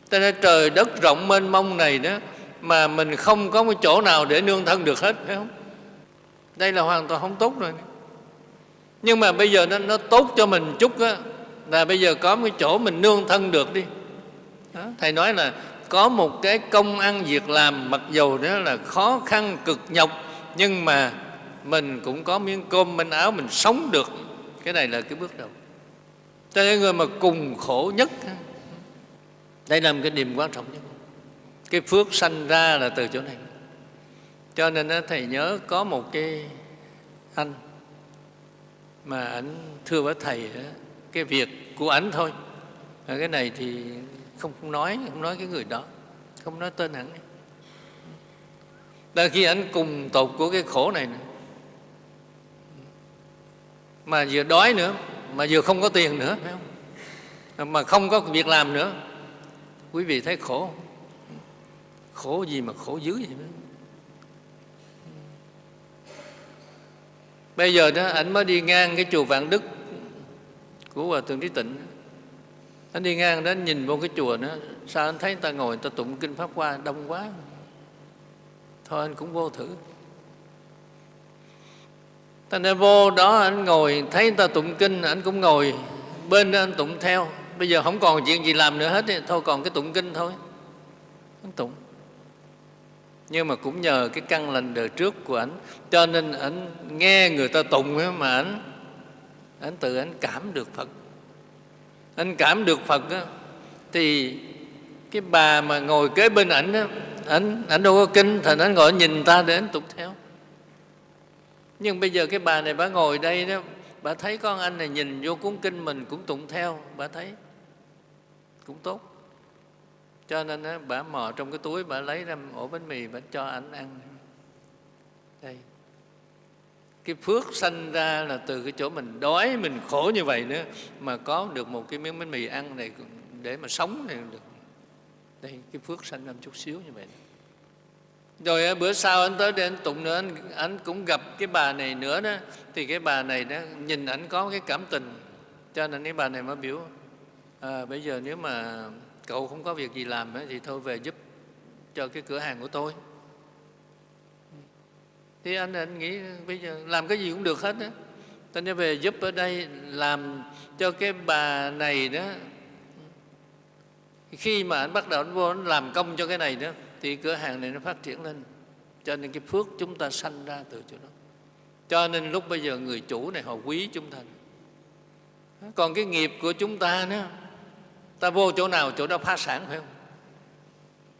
cho nên trời đất rộng mênh mông này đó mà mình không có một chỗ nào để nương thân được hết phải không? Đây là hoàn toàn không tốt rồi. Nhưng mà bây giờ nó, nó tốt cho mình chút á là bây giờ có một cái chỗ mình nương thân được đi. Đó. thầy nói là có một cái công ăn việc làm mặc dù đó là khó khăn cực nhọc nhưng mà mình cũng có miếng cơm manh áo mình sống được. Cái này là cái bước đầu. Cho nên người mà cùng khổ nhất đây là một cái điểm quan trọng nhất. Cái phước sanh ra là từ chỗ này. Cho nên thầy nhớ có một cái anh mà ảnh thưa với thầy cái việc của ảnh thôi. Cái này thì không, không nói không nói cái người đó không nói tên hẳn là khi ảnh cùng tột của cái khổ này nữa mà vừa đói nữa mà vừa không có tiền nữa phải không? Mà không có việc làm nữa quý vị thấy khổ. Khổ gì mà khổ dữ vậy đó. bây giờ đó anh mới đi ngang cái chùa vạn đức của hòa thượng trí tịnh. Anh đi ngang đó anh nhìn vô cái chùa đó, sao anh thấy người ta ngồi, người ta tụng kinh pháp hoa đông quá. Thôi anh cũng vô thử. Ta nên vô đó anh ngồi, thấy người ta tụng kinh anh cũng ngồi, bên đó anh tụng theo bây giờ không còn chuyện gì làm nữa hết thôi còn cái tụng kinh thôi. Anh tụng. Nhưng mà cũng nhờ cái căn lành đời trước của ảnh. Cho nên ảnh nghe người ta tụng mà ảnh ảnh tự ảnh cảm được phật. Anh cảm được phật á, thì cái bà mà ngồi kế bên ảnh á, ảnh ảnh đâu có kinh thành ảnh ngồi nhìn ta để ảnh tục theo. Nhưng bây giờ cái bà này bà ngồi đây đó bà thấy con anh này nhìn vô cuốn kinh mình cũng tụng theo bà thấy cũng tốt. Cho nên á, bà mò trong cái túi bà lấy ra ổ bánh mì bà cho ảnh ăn. Đây. Cái phước sanh ra là từ cái chỗ mình đói mình khổ như vậy nữa mà có được một cái miếng bánh mì ăn này để mà sống này được. Đây cái phước sanh ra chút xíu như vậy. Rồi bữa sau anh tới đây anh tụng nữa anh, anh cũng gặp cái bà này nữa đó. Thì cái bà này đó nhìn ảnh có cái cảm tình. Cho nên cái bà này mới biểu à, bây giờ nếu mà cậu không có việc gì làm ấy, thì thôi về giúp cho cái cửa hàng của tôi. Thì anh anh nghĩ bây giờ làm cái gì cũng được hết á. Ta nên về giúp ở đây làm cho cái bà này đó khi mà anh bắt đầu anh vô anh làm công cho cái này đó thì cửa hàng này nó phát triển lên. Cho nên cái phước chúng ta sanh ra từ chỗ đó. Cho nên lúc bây giờ người chủ này họ quý chúng ta. Còn cái nghiệp của chúng ta nữa ta vô chỗ nào, chỗ đó phá sản, phải không?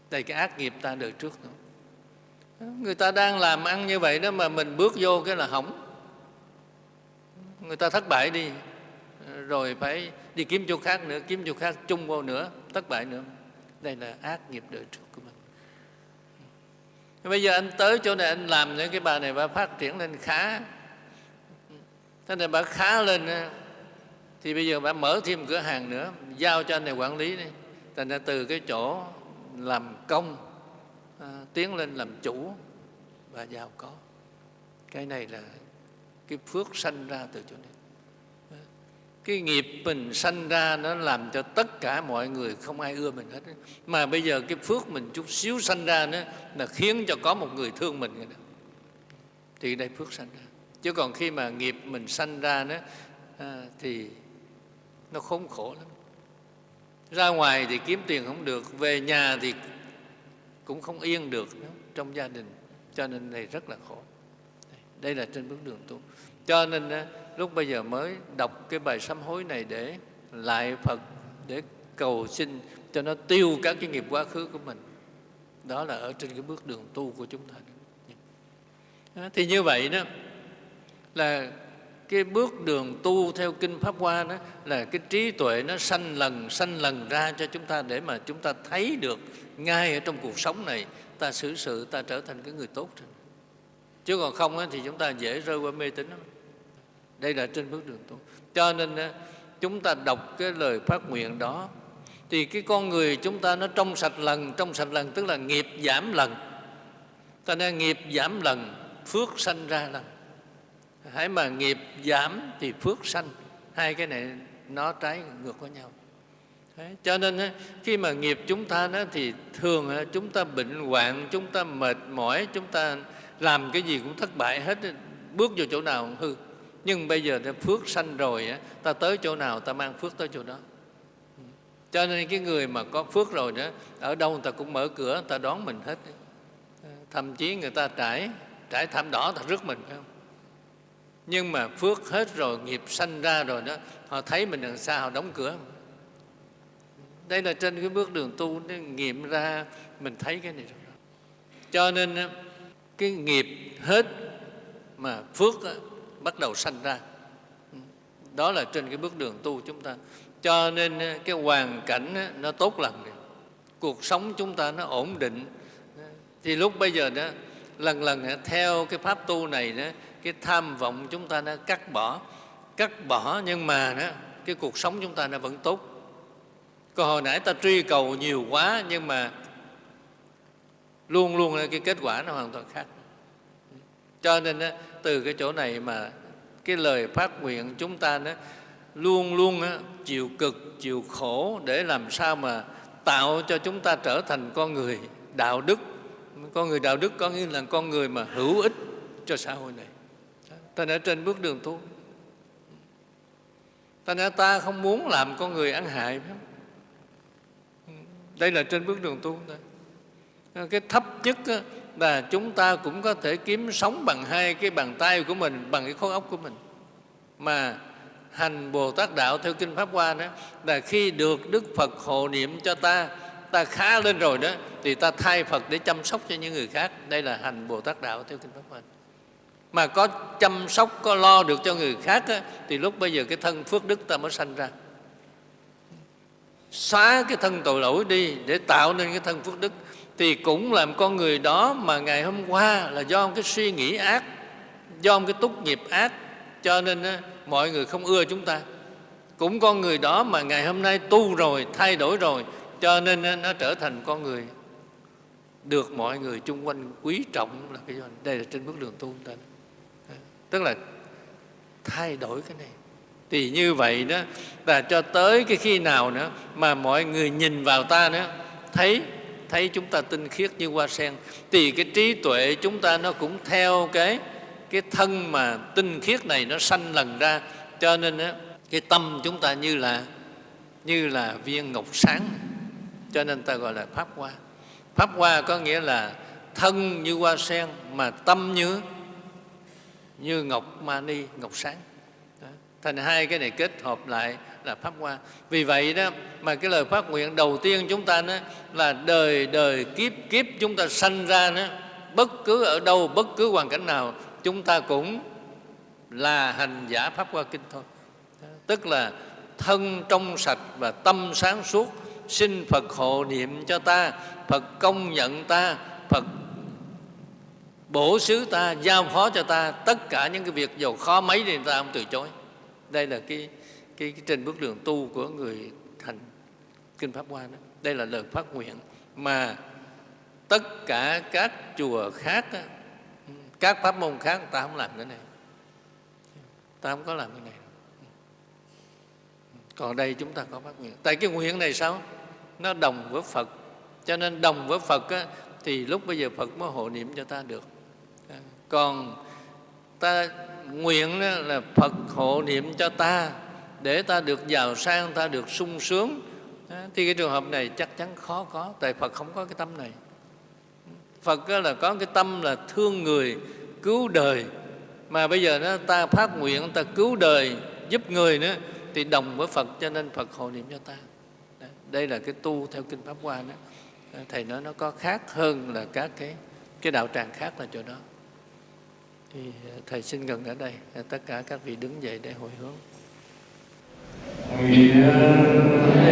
Đây, cái ác nghiệp ta đời trước nữa. Người ta đang làm ăn như vậy đó mà mình bước vô cái là hỏng. Người ta thất bại đi, rồi phải đi kiếm chỗ khác nữa, kiếm chỗ khác chung vô nữa, thất bại nữa. Đây là ác nghiệp đời trước của mình. Bây giờ anh tới chỗ này, anh làm những cái bà này bà phát triển lên khá. Thế này bà khá lên thì bây giờ bà mở thêm cửa hàng nữa giao cho anh này quản lý đi. Thành ra từ cái chỗ làm công à, tiến lên làm chủ và giàu có. Cái này là cái phước sanh ra từ chỗ này. Cái nghiệp mình sanh ra nó làm cho tất cả mọi người không ai ưa mình hết mà bây giờ cái phước mình chút xíu sanh ra nữa là khiến cho có một người thương mình rồi đó. thì đây phước sanh ra. Chứ còn khi mà nghiệp mình sanh ra nữa à, thì nó khốn khổ lắm. Ra ngoài thì kiếm tiền không được về nhà thì cũng không yên được nữa, trong gia đình. Cho nên này rất là khổ. Đây là trên bước đường tu. Cho nên lúc bây giờ mới đọc cái bài sám hối này để lại Phật để cầu xin cho nó tiêu các cái nghiệp quá khứ của mình. Đó là ở trên cái bước đường tu của chúng ta. Dạ. Thì như vậy đó là cái bước đường tu theo kinh pháp hoa đó là cái trí tuệ nó sanh lần sanh lần ra cho chúng ta để mà chúng ta thấy được ngay ở trong cuộc sống này, ta xử sự, ta trở thành cái người tốt rồi chứ còn không thì chúng ta dễ rơi qua mê tín lắm. Đây là trên bước đường tu. Cho nên chúng ta đọc cái lời phát nguyện đó, thì cái con người chúng ta nó trong sạch lần, trong sạch lần tức là nghiệp giảm lần. Ta nên nghiệp giảm lần, phước sanh ra lần hãy mà nghiệp giảm thì phước sanh. Hai cái này nó trái ngược với nhau. Đấy, cho nên khi mà nghiệp chúng ta đó, thì thường chúng ta bệnh hoạn chúng ta mệt mỏi chúng ta làm cái gì cũng thất bại hết bước vào chỗ nào cũng hư. Nhưng bây giờ phước sanh rồi ta tới chỗ nào ta mang phước tới chỗ đó. Cho nên cái người mà có phước rồi đó ở đâu người ta cũng mở cửa người ta đón mình hết thậm chí người ta trải trải thảm đỏ ta rước mình phải không? Nhưng mà phước hết rồi, nghiệp sanh ra rồi đó, họ thấy mình đằng xa, họ đóng cửa. Đây là trên cái bước đường tu, nó nghiệm ra, mình thấy cái này rồi. Cho nên cái nghiệp hết mà phước bắt đầu sanh ra. Đó là trên cái bước đường tu chúng ta. Cho nên cái hoàn cảnh nó tốt lành cuộc sống chúng ta nó ổn định. Thì lúc bây giờ đó, lần lần theo cái pháp tu này đó cái tham vọng chúng ta đã cắt bỏ cắt bỏ nhưng mà đó cái cuộc sống chúng ta nó vẫn tốt. Còn hồi nãy ta truy cầu nhiều quá nhưng mà luôn luôn cái kết quả nó hoàn toàn khác. Cho nên đó, từ cái chỗ này mà cái lời phát nguyện chúng ta đó, luôn luôn đó, chịu cực chịu khổ để làm sao mà tạo cho chúng ta trở thành con người đạo đức. Con người đạo đức có nghĩa là con người mà hữu ích cho xã hội này ta đã trên bước đường tu. Ta đã, ta không muốn làm con người ăn hại phải không? đây là trên bước đường tu cái thấp nhất là chúng ta cũng có thể kiếm sống bằng hai cái bàn tay của mình, bằng cái khối óc của mình. Mà hành bồ tát đạo theo kinh pháp hoa đó, là khi được đức phật hộ niệm cho ta ta khá lên rồi đó, thì ta thay phật để chăm sóc cho những người khác. Đây là hành bồ tát đạo theo kinh pháp hoa mà có chăm sóc có lo được cho người khác á, thì lúc bây giờ cái thân phước đức ta mới sanh ra. Xóa cái thân tội lỗi đi để tạo nên cái thân phước đức thì cũng làm con người đó mà ngày hôm qua là do cái suy nghĩ ác do cái túc nghiệp ác cho nên á, mọi người không ưa chúng ta. Cũng con người đó mà ngày hôm nay tu rồi thay đổi rồi cho nên á, nó trở thành con người. Được mọi người chung quanh quý trọng là cái đây là trên bước đường tu ta tức là thay đổi cái này. Thì như vậy đó là cho tới cái khi nào nữa mà mọi người nhìn vào ta nữa thấy thấy chúng ta tinh khiết như hoa sen thì cái trí tuệ chúng ta nó cũng theo cái cái thân mà tinh khiết này nó sanh lần ra. Cho nên đó, cái tâm chúng ta như là như là viên ngọc sáng. Cho nên ta gọi là pháp hoa. Pháp hoa có nghĩa là thân như hoa sen mà tâm như như ngọc mani, ngọc sáng đó. thành hai cái này kết hợp lại là pháp hoa vì vậy đó, mà cái lời phát nguyện đầu tiên chúng ta đó là đời đời kiếp kiếp chúng ta sanh ra đó, bất cứ ở đâu, bất cứ hoàn cảnh nào, chúng ta cũng là hành giả pháp hoa kinh thôi đó. tức là thân trong sạch và tâm sáng suốt, xin phật hộ niệm cho ta, phật công nhận ta, phật bổ xứ ta giao phó cho ta tất cả những cái việc giàu khó mấy thì ta không từ chối. Đây là cái cái, cái trên bước đường tu của người thành kinh pháp hoa đó. Đây là lời phát nguyện mà tất cả các chùa khác đó, các pháp môn khác ta không làm cái này. Ta không có làm cái này. Còn đây chúng ta có phát nguyện. Tại cái nguyện này sao? Nó đồng với phật. Cho nên đồng với phật á, thì lúc bây giờ phật mới hộ niệm cho ta được còn ta nguyện là phật hộ niệm cho ta, để ta được giàu sang, ta được sung sướng. Thì cái trường hợp này chắc chắn khó có, tại phật không có cái tâm này. Phật là có cái tâm là thương người, cứu đời. Mà bây giờ nó ta phát nguyện, ta cứu đời, giúp người nữa, thì đồng với phật, cho nên phật hộ niệm cho ta. Đây là cái tu theo kinh pháp hoa đó. Thầy nói nó có khác hơn là các cái cái đạo tràng khác là chỗ đó thì ờ, thầy xin gần ở đây ờ, tất cả các vị đứng dậy để hồi hướng. Nguyện